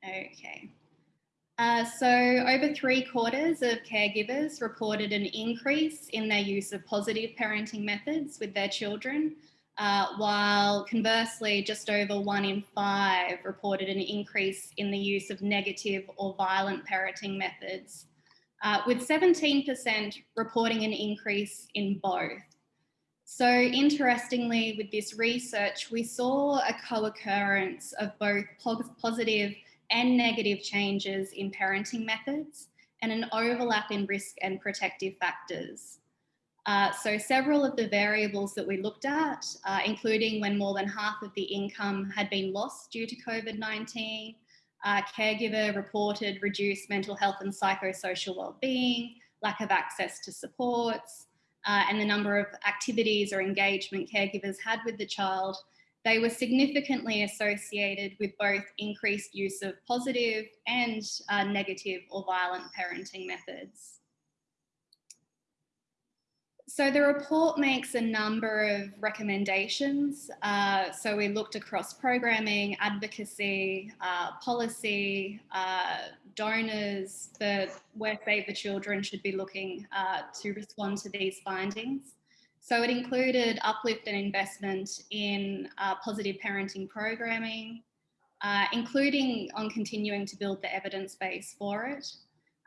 Okay. Uh, so over three quarters of caregivers reported an increase in their use of positive parenting methods with their children, uh, while conversely, just over one in five reported an increase in the use of negative or violent parenting methods, uh, with 17% reporting an increase in both. So interestingly, with this research, we saw a co-occurrence of both positive and negative changes in parenting methods and an overlap in risk and protective factors. Uh, so several of the variables that we looked at, uh, including when more than half of the income had been lost due to COVID-19, uh, caregiver reported reduced mental health and psychosocial well-being, lack of access to supports, uh, and the number of activities or engagement caregivers had with the child they were significantly associated with both increased use of positive and uh, negative or violent parenting methods. So the report makes a number of recommendations. Uh, so we looked across programming, advocacy, uh, policy, uh, donors for where Save the Children should be looking uh, to respond to these findings. So it included uplift and investment in uh, positive parenting programming, uh, including on continuing to build the evidence base for it,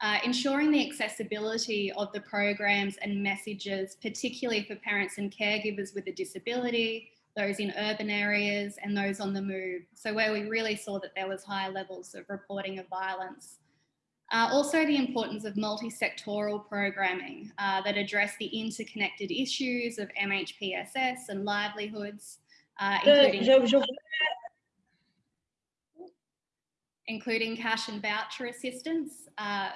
uh, ensuring the accessibility of the programs and messages, particularly for parents and caregivers with a disability, those in urban areas and those on the move. So where we really saw that there was high levels of reporting of violence. Uh, also the importance of multi-sectoral programming uh, that address the interconnected issues of MHPSS and livelihoods, uh, including, including cash and voucher assistance uh,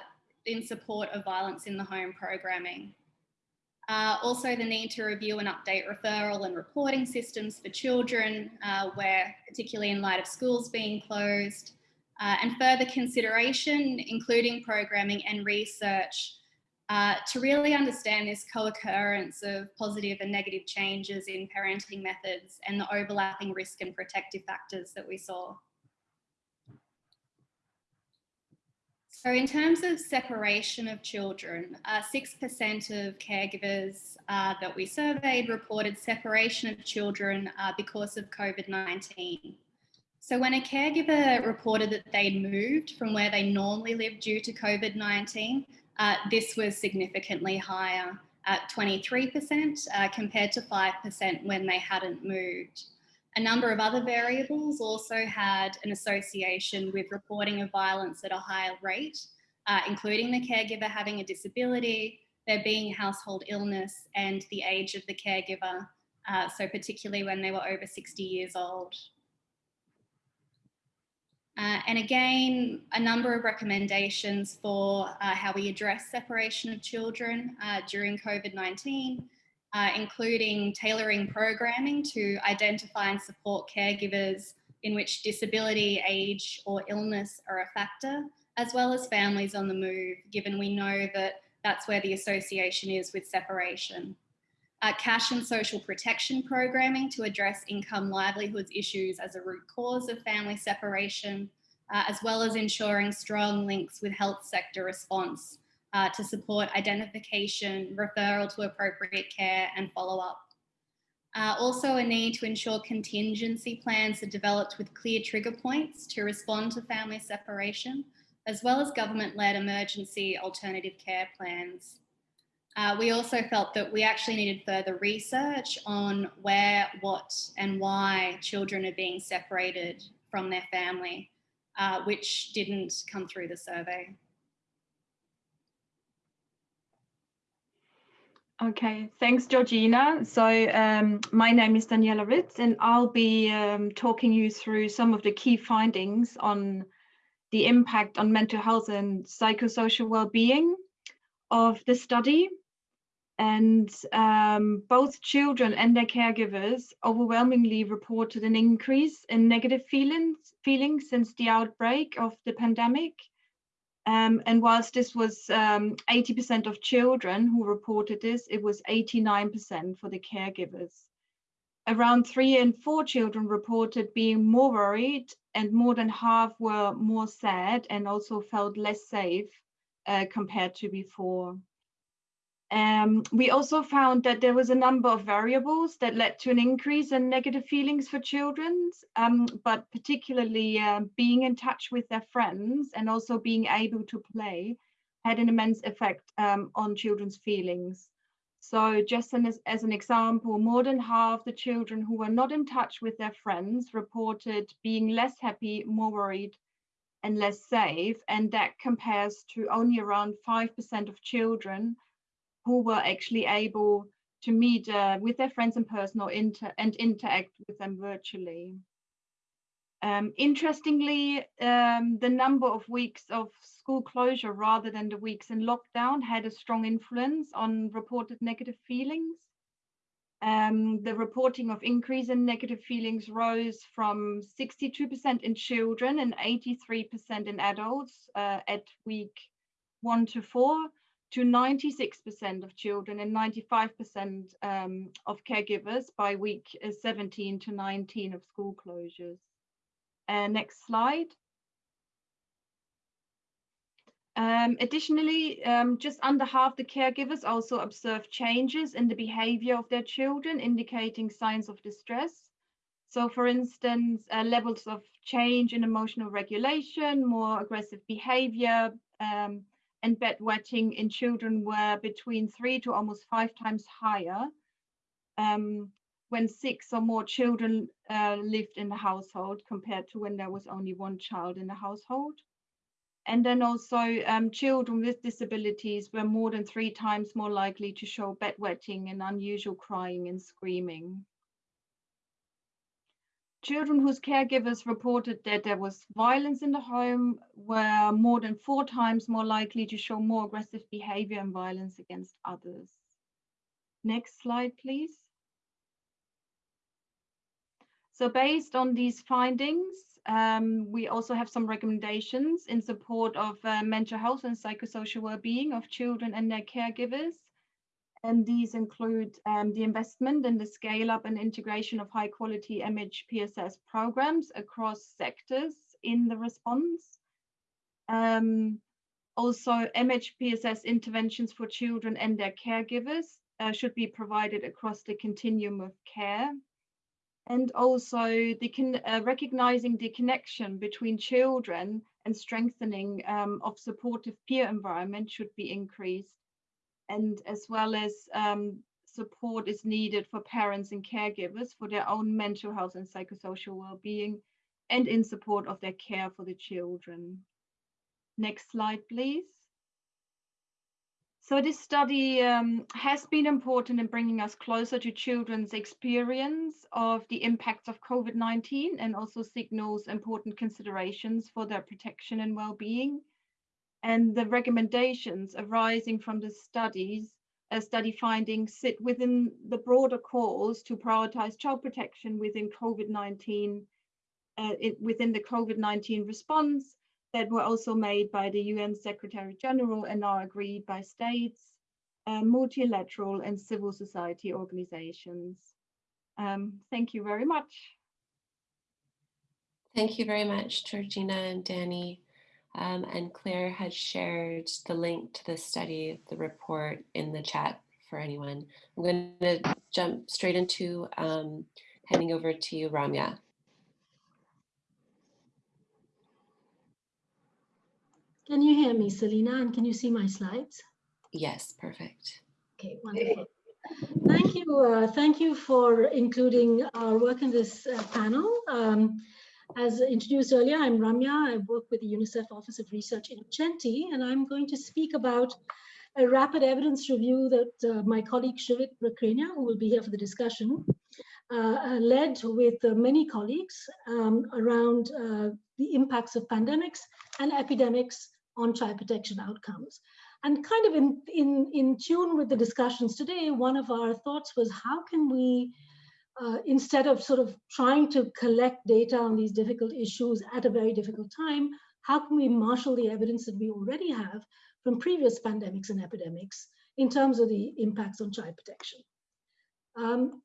in support of violence in the home programming. Uh, also the need to review and update referral and reporting systems for children, uh, where particularly in light of schools being closed, uh, and further consideration, including programming and research, uh, to really understand this co-occurrence of positive and negative changes in parenting methods and the overlapping risk and protective factors that we saw. So in terms of separation of children, 6% uh, of caregivers uh, that we surveyed reported separation of children uh, because of COVID-19. So when a caregiver reported that they'd moved from where they normally lived due to COVID-19, uh, this was significantly higher at 23% uh, compared to 5% when they hadn't moved. A number of other variables also had an association with reporting of violence at a higher rate, uh, including the caregiver having a disability, there being household illness and the age of the caregiver, uh, so particularly when they were over 60 years old. Uh, and again, a number of recommendations for uh, how we address separation of children uh, during COVID-19, uh, including tailoring programming to identify and support caregivers in which disability, age or illness are a factor, as well as families on the move, given we know that that's where the association is with separation uh, cash and social protection programming to address income livelihoods issues as a root cause of family separation, uh, as well as ensuring strong links with health sector response uh, to support identification, referral to appropriate care and follow-up. Uh, also a need to ensure contingency plans are developed with clear trigger points to respond to family separation, as well as government-led emergency alternative care plans. Uh, we also felt that we actually needed further research on where, what and why children are being separated from their family, uh, which didn't come through the survey. Okay, thanks, Georgina. So um, my name is Daniela Ritz, and I'll be um, talking you through some of the key findings on the impact on mental health and psychosocial well-being of the study and um, both children and their caregivers overwhelmingly reported an increase in negative feelings, feelings since the outbreak of the pandemic. Um, and whilst this was 80% um, of children who reported this, it was 89% for the caregivers. Around three and four children reported being more worried and more than half were more sad and also felt less safe uh, compared to before. Um, we also found that there was a number of variables that led to an increase in negative feelings for children, um, but particularly uh, being in touch with their friends and also being able to play had an immense effect um, on children's feelings. So just as, as an example, more than half the children who were not in touch with their friends reported being less happy, more worried, and less safe. And that compares to only around 5% of children who were actually able to meet uh, with their friends in person or inter and interact with them virtually. Um, interestingly, um, the number of weeks of school closure rather than the weeks in lockdown had a strong influence on reported negative feelings. Um, the reporting of increase in negative feelings rose from 62% in children and 83% in adults uh, at week one to four to 96% of children and 95% um, of caregivers by week uh, 17 to 19 of school closures. Uh, next slide. Um, additionally, um, just under half the caregivers also observed changes in the behavior of their children, indicating signs of distress. So for instance, uh, levels of change in emotional regulation, more aggressive behavior, um, and bedwetting in children were between three to almost five times higher um, when six or more children uh, lived in the household compared to when there was only one child in the household. And then also um, children with disabilities were more than three times more likely to show bedwetting and unusual crying and screaming. Children whose caregivers reported that there was violence in the home were more than four times more likely to show more aggressive behavior and violence against others. Next slide, please. So based on these findings, um, we also have some recommendations in support of uh, mental health and psychosocial well-being of children and their caregivers. And these include um, the investment in the scale up and integration of high quality MHPSS programs across sectors in the response. Um, also, MHPSS interventions for children and their caregivers uh, should be provided across the continuum of care. And also the uh, recognizing the connection between children and strengthening um, of supportive peer environment should be increased and as well as um, support is needed for parents and caregivers for their own mental health and psychosocial well-being and in support of their care for the children. Next slide, please. So this study um, has been important in bringing us closer to children's experience of the impacts of COVID-19 and also signals important considerations for their protection and well-being. And the recommendations arising from the studies uh, study findings sit within the broader calls to prioritize child protection within COVID-19 uh, within the COVID-19 response that were also made by the UN Secretary General and are agreed by states, uh, multilateral and civil society organizations. Um, thank you very much. Thank you very much, Georgina and Danny. Um, and Claire has shared the link to the study, the report in the chat for anyone. I'm going to jump straight into um, handing over to you, Ramya. Can you hear me, Selena, And can you see my slides? Yes, perfect. Okay, wonderful. Thank you. Uh, thank you for including our work in this uh, panel. Um, as introduced earlier, I'm Ramya. I work with the UNICEF Office of Research Innocenti, and I'm going to speak about a rapid evidence review that uh, my colleague Shivit Bakrania, who will be here for the discussion, uh, uh led with uh, many colleagues um, around uh, the impacts of pandemics and epidemics on child protection outcomes. And kind of in, in, in tune with the discussions today, one of our thoughts was how can we uh, instead of sort of trying to collect data on these difficult issues at a very difficult time, how can we marshal the evidence that we already have from previous pandemics and epidemics in terms of the impacts on child protection? Um,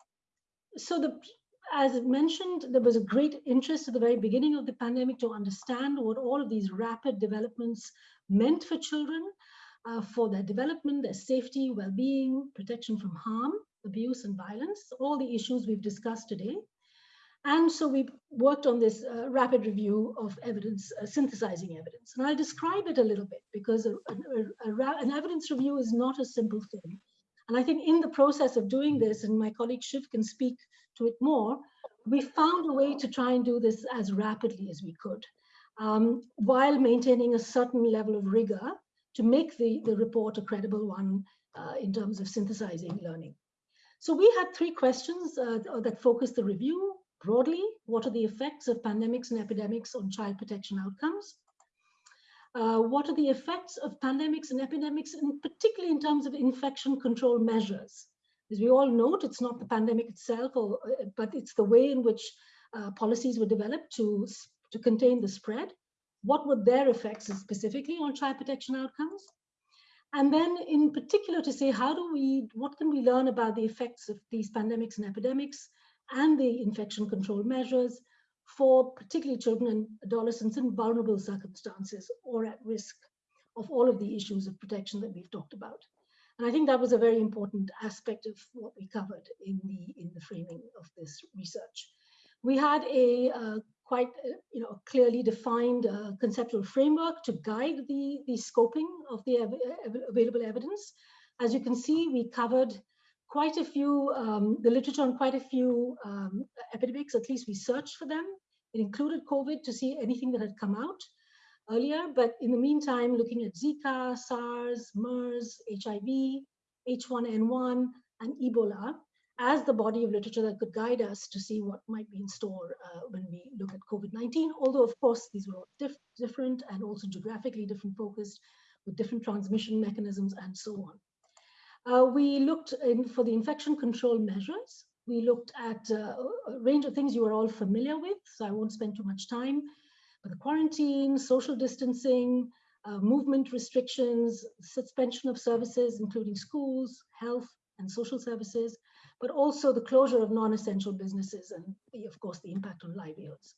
so the, as mentioned, there was a great interest at the very beginning of the pandemic to understand what all of these rapid developments meant for children, uh, for their development, their safety, well-being, protection from harm abuse and violence, all the issues we've discussed today. And so we worked on this uh, rapid review of evidence, uh, synthesizing evidence. And I'll describe it a little bit because a, a, a, an evidence review is not a simple thing. And I think in the process of doing this, and my colleague Shiv can speak to it more, we found a way to try and do this as rapidly as we could, um, while maintaining a certain level of rigor to make the, the report a credible one uh, in terms of synthesizing learning. So we had three questions uh, that focused the review. Broadly, what are the effects of pandemics and epidemics on child protection outcomes? Uh, what are the effects of pandemics and epidemics, and particularly in terms of infection control measures? As we all note, it's not the pandemic itself, or, uh, but it's the way in which uh, policies were developed to, to contain the spread. What were their effects specifically on child protection outcomes? And then in particular to say, how do we, what can we learn about the effects of these pandemics and epidemics and the infection control measures for particularly children and adolescents in vulnerable circumstances or at risk of all of the issues of protection that we've talked about. And I think that was a very important aspect of what we covered in the, in the framing of this research. We had a uh, quite uh, you know, clearly defined uh, conceptual framework to guide the, the scoping of the av available evidence. As you can see, we covered quite a few, um, the literature on quite a few um, epidemics, at least we searched for them. It included COVID to see anything that had come out earlier, but in the meantime, looking at Zika, SARS, MERS, HIV, H1N1, and Ebola as the body of literature that could guide us to see what might be in store uh, when we look at COVID-19. Although, of course, these were all diff different and also geographically different focused with different transmission mechanisms and so on. Uh, we looked in for the infection control measures. We looked at uh, a range of things you are all familiar with, so I won't spend too much time. The quarantine, social distancing, uh, movement restrictions, suspension of services, including schools, health, and social services, but also the closure of non-essential businesses and, the, of course, the impact on livelihoods.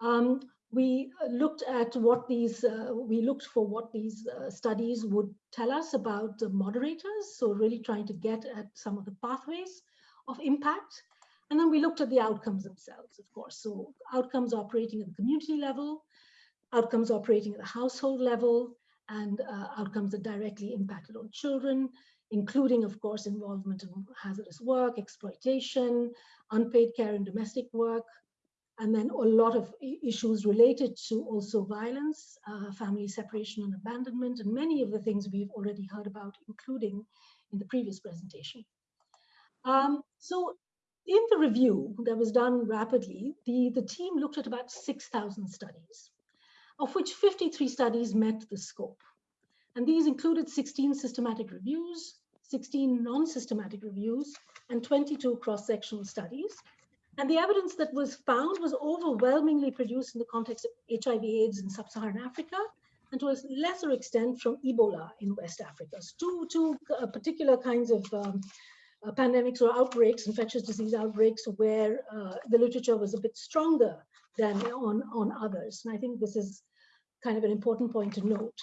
Um, we looked at what these, uh, we looked for what these uh, studies would tell us about the moderators, so really trying to get at some of the pathways of impact. And then we looked at the outcomes themselves, of course. So outcomes operating at the community level, outcomes operating at the household level, and uh, outcomes that directly impacted on children, including, of course, involvement in hazardous work, exploitation, unpaid care and domestic work, and then a lot of issues related to also violence, uh, family separation and abandonment, and many of the things we've already heard about, including in the previous presentation. Um, so in the review that was done rapidly, the, the team looked at about 6,000 studies, of which 53 studies met the scope. And these included 16 systematic reviews, 16 non-systematic reviews, and 22 cross-sectional studies. And the evidence that was found was overwhelmingly produced in the context of HIV AIDS in sub-Saharan Africa, and to a lesser extent from Ebola in West Africa. So two, two uh, particular kinds of um, uh, pandemics or outbreaks, infectious disease outbreaks, where uh, the literature was a bit stronger than on, on others. And I think this is kind of an important point to note.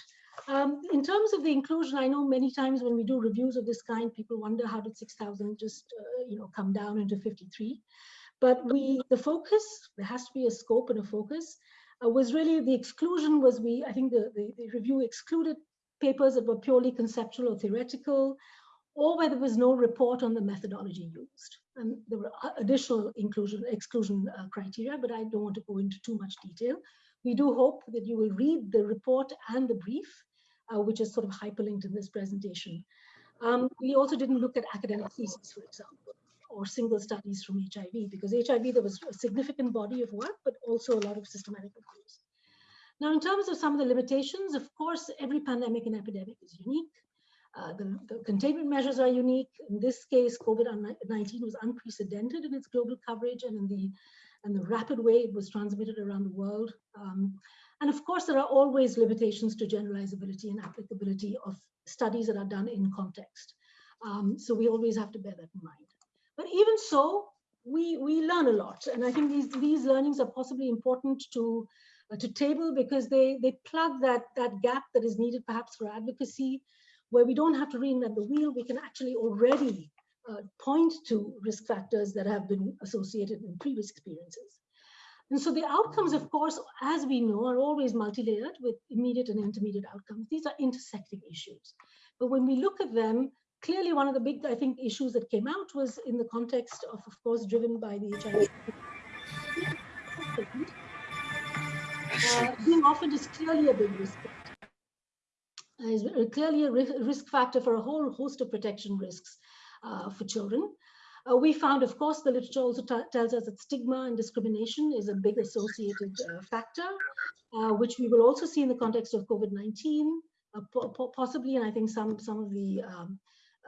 Um, in terms of the inclusion, I know many times when we do reviews of this kind, people wonder how did 6,000 just, uh, you know, come down into 53. But we, the focus, there has to be a scope and a focus, uh, was really the exclusion was we, I think the, the, the review excluded papers that were purely conceptual or theoretical, or where there was no report on the methodology used. And there were additional inclusion, exclusion uh, criteria, but I don't want to go into too much detail. We do hope that you will read the report and the brief, uh, which is sort of hyperlinked in this presentation. Um, we also didn't look at academic theses, for example, or single studies from HIV, because HIV, there was a significant body of work, but also a lot of systematic reviews. Now, in terms of some of the limitations, of course, every pandemic and epidemic is unique. Uh, the, the, containment measures are unique. In this case, COVID-19 was unprecedented in its global coverage and in the and the rapid way it was transmitted around the world. Um, and of course, there are always limitations to generalizability and applicability of studies that are done in context. Um, so we always have to bear that in mind. But even so, we, we learn a lot. And I think these, these learnings are possibly important to, uh, to table because they, they plug that, that gap that is needed perhaps for advocacy, where we don't have to reinvent the wheel. We can actually already uh, point to risk factors that have been associated in previous experiences. And so the outcomes, of course, as we know, are always multi-layered with immediate and intermediate outcomes. These are intersecting issues. But when we look at them, clearly one of the big, I think, issues that came out was in the context of, of course, driven by the HIV. Uh, being offered is clearly a big risk is clearly a risk factor for a whole host of protection risks uh, for children. Uh, we found, of course, the literature also tells us that stigma and discrimination is a big associated uh, factor, uh, which we will also see in the context of COVID-19, uh, po possibly, and I think some, some of the um,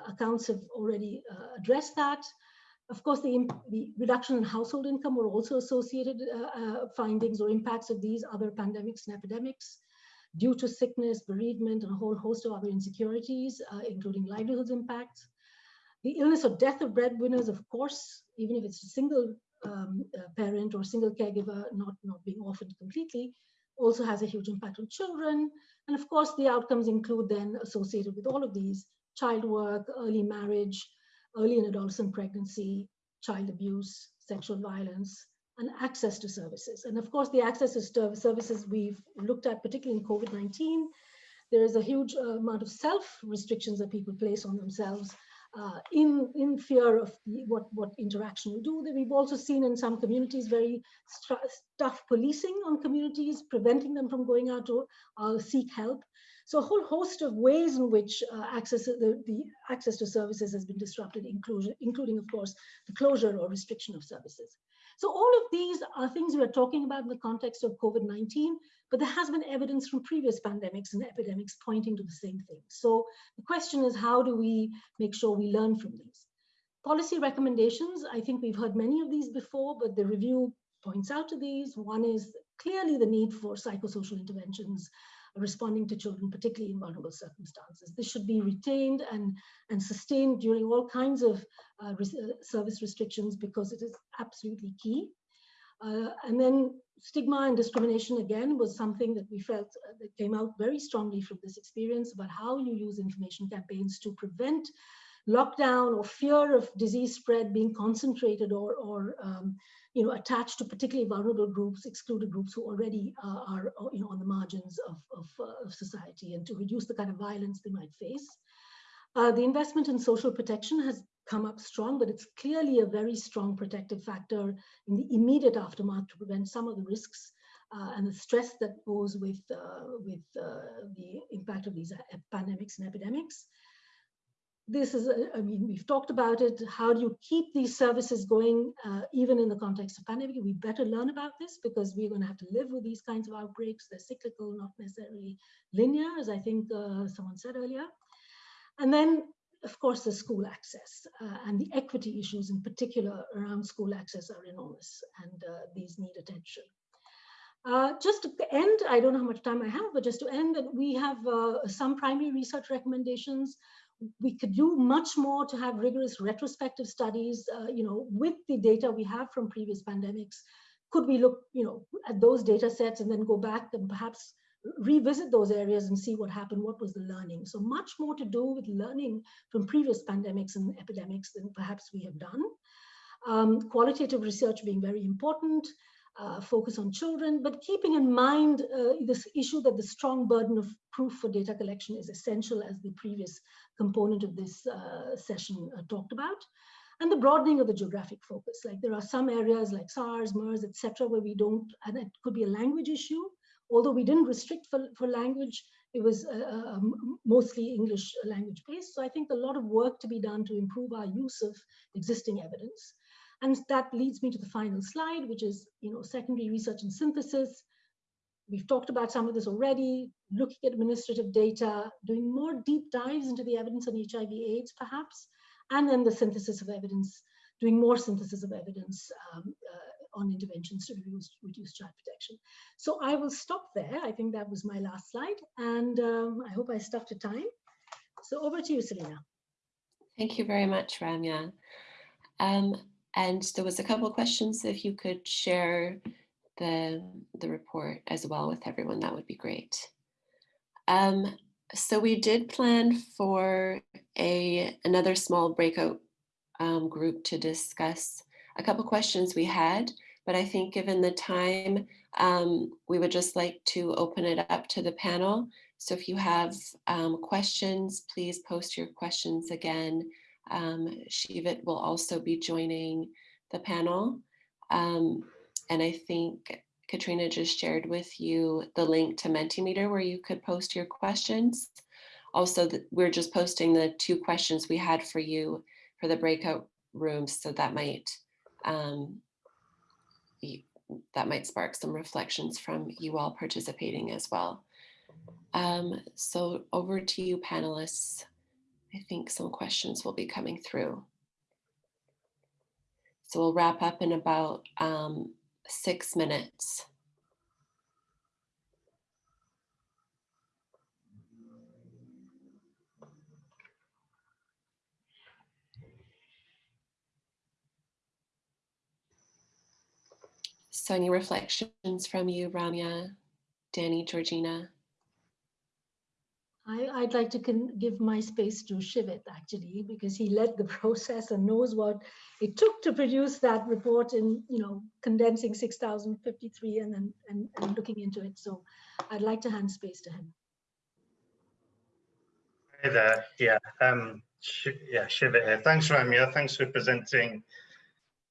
accounts have already uh, addressed that. Of course, the, the, reduction in household income were also associated findings or impacts of these other pandemics and epidemics due to sickness, bereavement, and a whole host of other insecurities, including livelihoods impacts. The illness or death of breadwinners, of course, even if it's a single um, uh, parent or single caregiver not, not being offered completely, also has a huge impact on children. And of course, the outcomes include then associated with all of these child work, early marriage, early and adolescent pregnancy, child abuse, sexual violence, and access to services. And of course, the access to services we've looked at, particularly in COVID-19, there is a huge uh, amount of self restrictions that people place on themselves uh, in, in fear of the, what, what interaction will do. We've also seen in some communities very tough policing on communities, preventing them from going out to uh, seek help. So a whole host of ways in which uh, access the, the access to services has been disrupted, inclusion, including, of course, the closure or restriction of services. So all of these are things we are talking about in the context of COVID-19, but there has been evidence from previous pandemics and epidemics pointing to the same thing. So the question is, how do we make sure we learn from these? Policy recommendations, I think we've heard many of these before, but the review points out to these. One is clearly the need for psychosocial interventions responding to children, particularly in vulnerable circumstances. This should be retained and, and sustained during all kinds of uh, res service restrictions because it is absolutely key. Uh, and then stigma and discrimination again was something that we felt uh, that came out very strongly from this experience about how you use information campaigns to prevent lockdown or fear of disease spread being concentrated or, or um, you know, attached to particularly vulnerable groups, excluded groups who already uh, are, uh, you know, on the margins of, of, uh, of, society and to reduce the kind of violence they might face. Uh, the investment in social protection has come up strong, but it's clearly a very strong protective factor in the immediate aftermath to prevent some of the risks uh, and the stress that goes with, uh, with the impact of these pandemics and epidemics this is, I mean, we've talked about it. How do you keep these services going, uh, even in the context of pandemic? We better learn about this because we're going to have to live with these kinds of outbreaks. They're cyclical, not necessarily linear, as I think uh, someone said earlier. And then, of course, the school access uh, and the equity issues in particular around school access are enormous and uh, these need attention. Uh, just to end, I don't know how much time I have, but just to end, we have uh, some primary research recommendations we could do much more to have rigorous retrospective studies, uh, you know, with the data we have from previous pandemics. Could we look, you know, at those data sets and then go back and perhaps revisit those areas and see what happened, what was the learning. So much more to do with learning from previous pandemics and epidemics than perhaps we have done. Um, qualitative research being very important, uh, focus on children, but keeping in mind uh, this issue that the strong burden of proof for data collection is essential as the previous component of this uh, session uh, talked about. And the broadening of the geographic focus. Like there are some areas like SARS, MERS, etc., where we don't, and it could be a language issue, although we didn't restrict for, for language, it was uh, uh mostly English language based. So I think a lot of work to be done to improve our use of existing evidence. And that leads me to the final slide, which is you know, secondary research and synthesis. We've talked about some of this already, looking at administrative data, doing more deep dives into the evidence on HIV AIDS perhaps, and then the synthesis of evidence, doing more synthesis of evidence um, uh, on interventions to reduce, reduce child protection. So I will stop there. I think that was my last slide, and um, I hope I stuck to time. So over to you, Selena. Thank you very much, Ramya. Um, and there was a couple of questions. If you could share the, the report as well with everyone, that would be great. Um, so we did plan for a another small breakout um, group to discuss a couple questions we had, but I think given the time, um, we would just like to open it up to the panel. So if you have um, questions, please post your questions again. Um, Shivit will also be joining the panel. Um, and I think Katrina just shared with you the link to Mentimeter where you could post your questions. Also, the, we're just posting the two questions we had for you for the breakout rooms, so that might um, that might spark some reflections from you all participating as well. Um, so over to you panelists. I think some questions will be coming through. So we'll wrap up in about um, six minutes. So any reflections from you, Ramya, Danny, Georgina. I, I'd like to give my space to Shivit actually, because he led the process and knows what it took to produce that report in, you know, condensing 6,053 and then and, and looking into it. So I'd like to hand space to him. Hey there. Yeah. Um, yeah, Shivit here. Thanks, Ramya. Thanks for presenting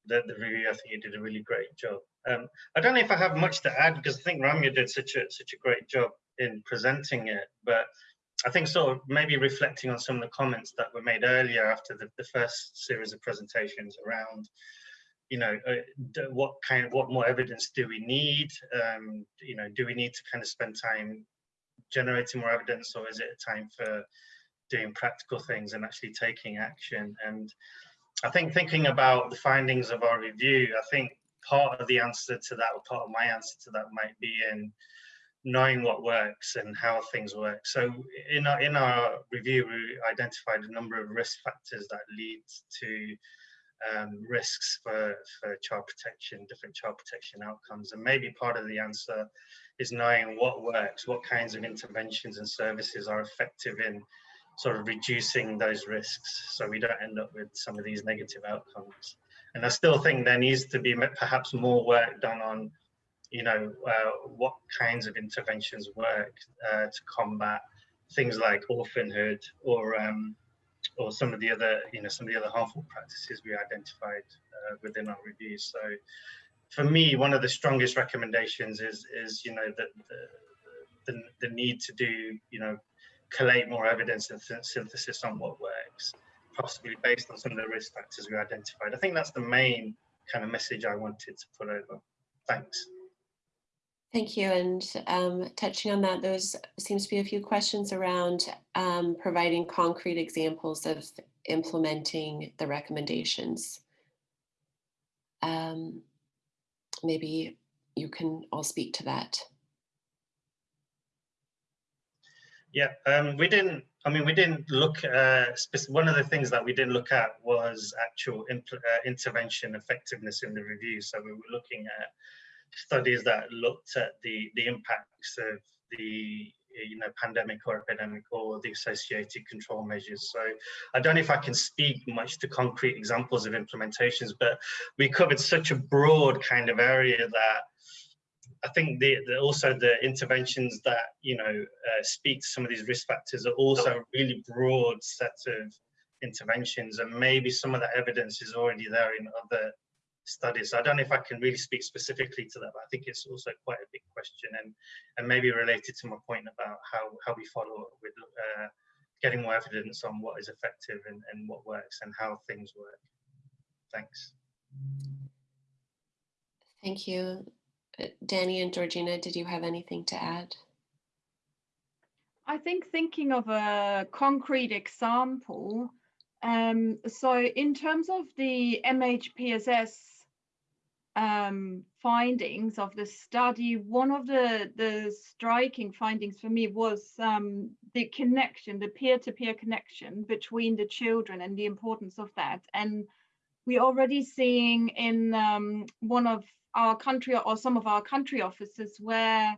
the, the review. I think you did a really great job. Um, I don't know if I have much to add because I think Ramya did such a such a great job in presenting it. But I think sort of maybe reflecting on some of the comments that were made earlier after the, the first series of presentations around, you know, uh, what kind of what more evidence do we need? Um, you know, do we need to kind of spend time generating more evidence, or is it a time for doing practical things and actually taking action? And I think thinking about the findings of our review, I think part of the answer to that, or part of my answer to that, might be in knowing what works and how things work. So in our, in our review, we identified a number of risk factors that lead to um, risks for, for child protection, different child protection outcomes. And maybe part of the answer is knowing what works, what kinds of interventions and services are effective in sort of reducing those risks so we don't end up with some of these negative outcomes. And I still think there needs to be perhaps more work done on you know, uh, what kinds of interventions work uh, to combat things like orphanhood or um, or some of the other, you know, some of the other harmful practices we identified uh, within our review. So for me, one of the strongest recommendations is, is you know, the, the, the, the need to do, you know, collate more evidence and synthesis on what works, possibly based on some of the risk factors we identified. I think that's the main kind of message I wanted to put over. Thanks. Thank you. And um, touching on that, those seems to be a few questions around um, providing concrete examples of implementing the recommendations. Um, maybe you can all speak to that. Yeah, um, we didn't, I mean, we didn't look, uh, one of the things that we didn't look at was actual uh, intervention effectiveness in the review. So we were looking at studies that looked at the, the impacts of the you know pandemic or epidemic or the associated control measures. So i don't know if i can speak much to concrete examples of implementations but we covered such a broad kind of area that i think the, the also the interventions that you know uh, speak to some of these risk factors are also a really broad set of interventions and maybe some of the evidence is already there in other studies. So I don't know if I can really speak specifically to that, but I think it's also quite a big question and, and maybe related to my point about how, how we follow up with uh, getting more evidence on what is effective and, and what works and how things work. Thanks. Thank you. Uh, Danny and Georgina, did you have anything to add? I think thinking of a concrete example, um, so in terms of the MHPSS um, findings of the study, one of the, the striking findings for me was um, the connection, the peer-to-peer -peer connection between the children and the importance of that. And we're already seeing in um, one of our country or some of our country offices where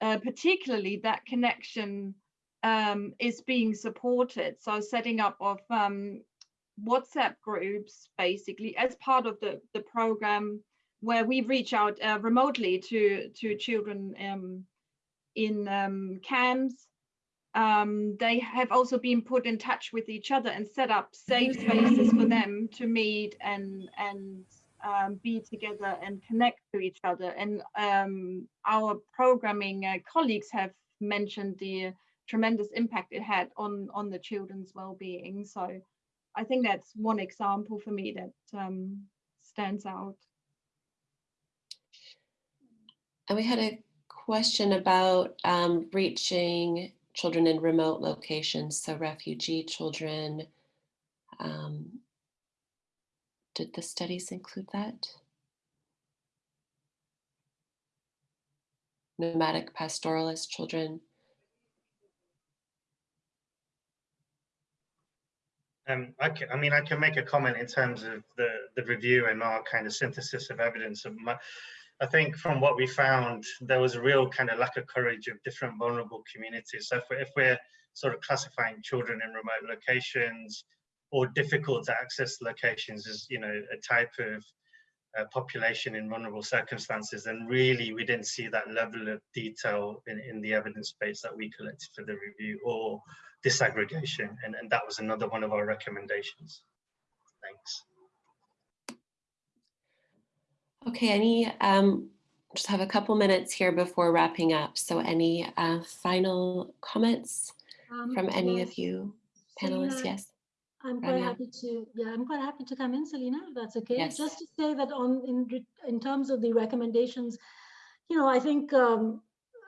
uh, particularly that connection um, is being supported. So setting up of um, WhatsApp groups basically as part of the, the program where we reach out uh, remotely to, to children um, in um, camps. Um, they have also been put in touch with each other and set up safe spaces for them to meet and, and um, be together and connect to each other. And um, our programming uh, colleagues have mentioned the tremendous impact it had on, on the children's well-being. So I think that's one example for me that um, stands out. And we had a question about um, reaching children in remote locations, so refugee children. Um, did the studies include that? Nomadic pastoralist children. Um, I, can, I mean, I can make a comment in terms of the, the review and our kind of synthesis of evidence. Of my, I think from what we found, there was a real kind of lack of courage of different vulnerable communities. So if we're, if we're sort of classifying children in remote locations or difficult to access locations as, you know, a type of uh, population in vulnerable circumstances, then really we didn't see that level of detail in, in the evidence base that we collected for the review or disaggregation. And, and that was another one of our recommendations. Thanks. Okay, any, um, just have a couple minutes here before wrapping up. So any uh, final comments Um, from any yes. of you Selena, panelists? Yes. I'm quite Ramya? happy to, yeah, I'm quite happy to come in, Selena, if that's okay. Yes. Just to say that on, in, in terms of the recommendations, you know, I think um,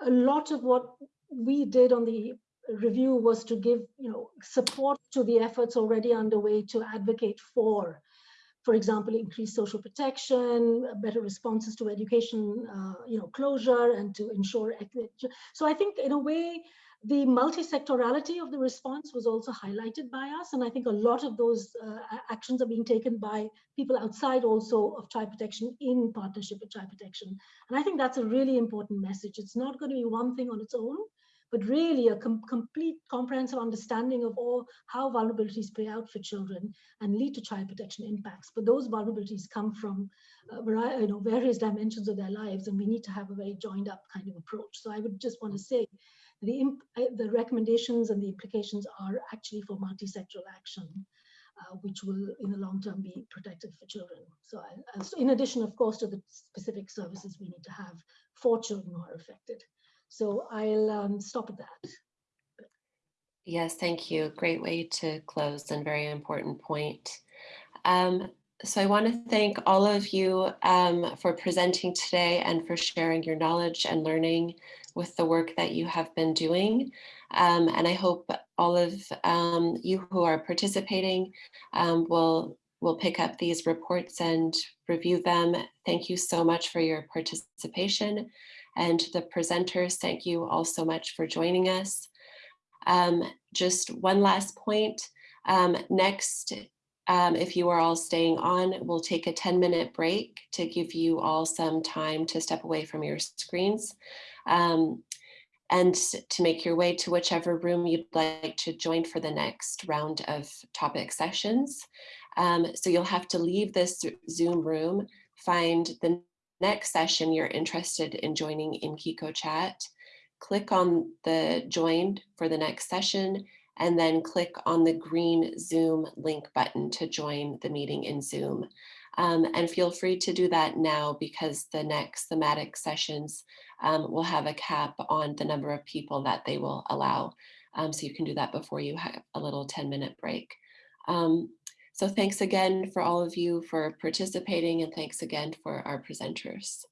a lot of what we did on the review was to give, you know, support to the efforts already underway to advocate for, for example, increased social protection, better responses to education, uh, you know, closure and to ensure. So I think in a way, the multi-sectorality of the response was also highlighted by us. And I think a lot of those uh, actions are being taken by people outside also of child protection in partnership with child protection. And I think that's a really important message. It's not going to be one thing on its own, but really a com- complete comprehensive understanding of all how vulnerabilities play out for children and lead to child protection impacts. But those vulnerabilities come from uh, you know, various dimensions of their lives, and we need to have a very joined up kind of approach. So I would just want to say the, uh, the recommendations and the implications are actually for multi-sectoral action, uh, which will in the long term be protective for children. So I, as- in addition, of course, to the specific services we need to have for children who are affected. So I'll um, stop at that. Yes, thank you. Great way to close and very important point. Um, so I want to thank all of you um, for presenting today and for sharing your knowledge and learning with the work that you have been doing. Um, and I hope all of um, you who are participating um, will, will pick up these reports and review them. Thank you so much for your participation. And to the presenters, thank you all so much for joining us. Um, just one last point. Um, next, um, if you are all staying on, we'll take a 10 minute break to give you all some time to step away from your screens um, and to make your way to whichever room you'd like to join for the next round of topic sessions. Um, so you'll have to leave this Zoom room, find the next session you're interested in joining in Kiko Chat, click on the join for the next session, and then click on the green Zoom link button to join the meeting in Zoom. Um, and feel free to do that now because the next thematic sessions um, will have a cap on the number of people that they will allow. Um, so you can do that before you have a little 10 minute break. Um, so thanks again for all of you for participating and thanks again for our presenters.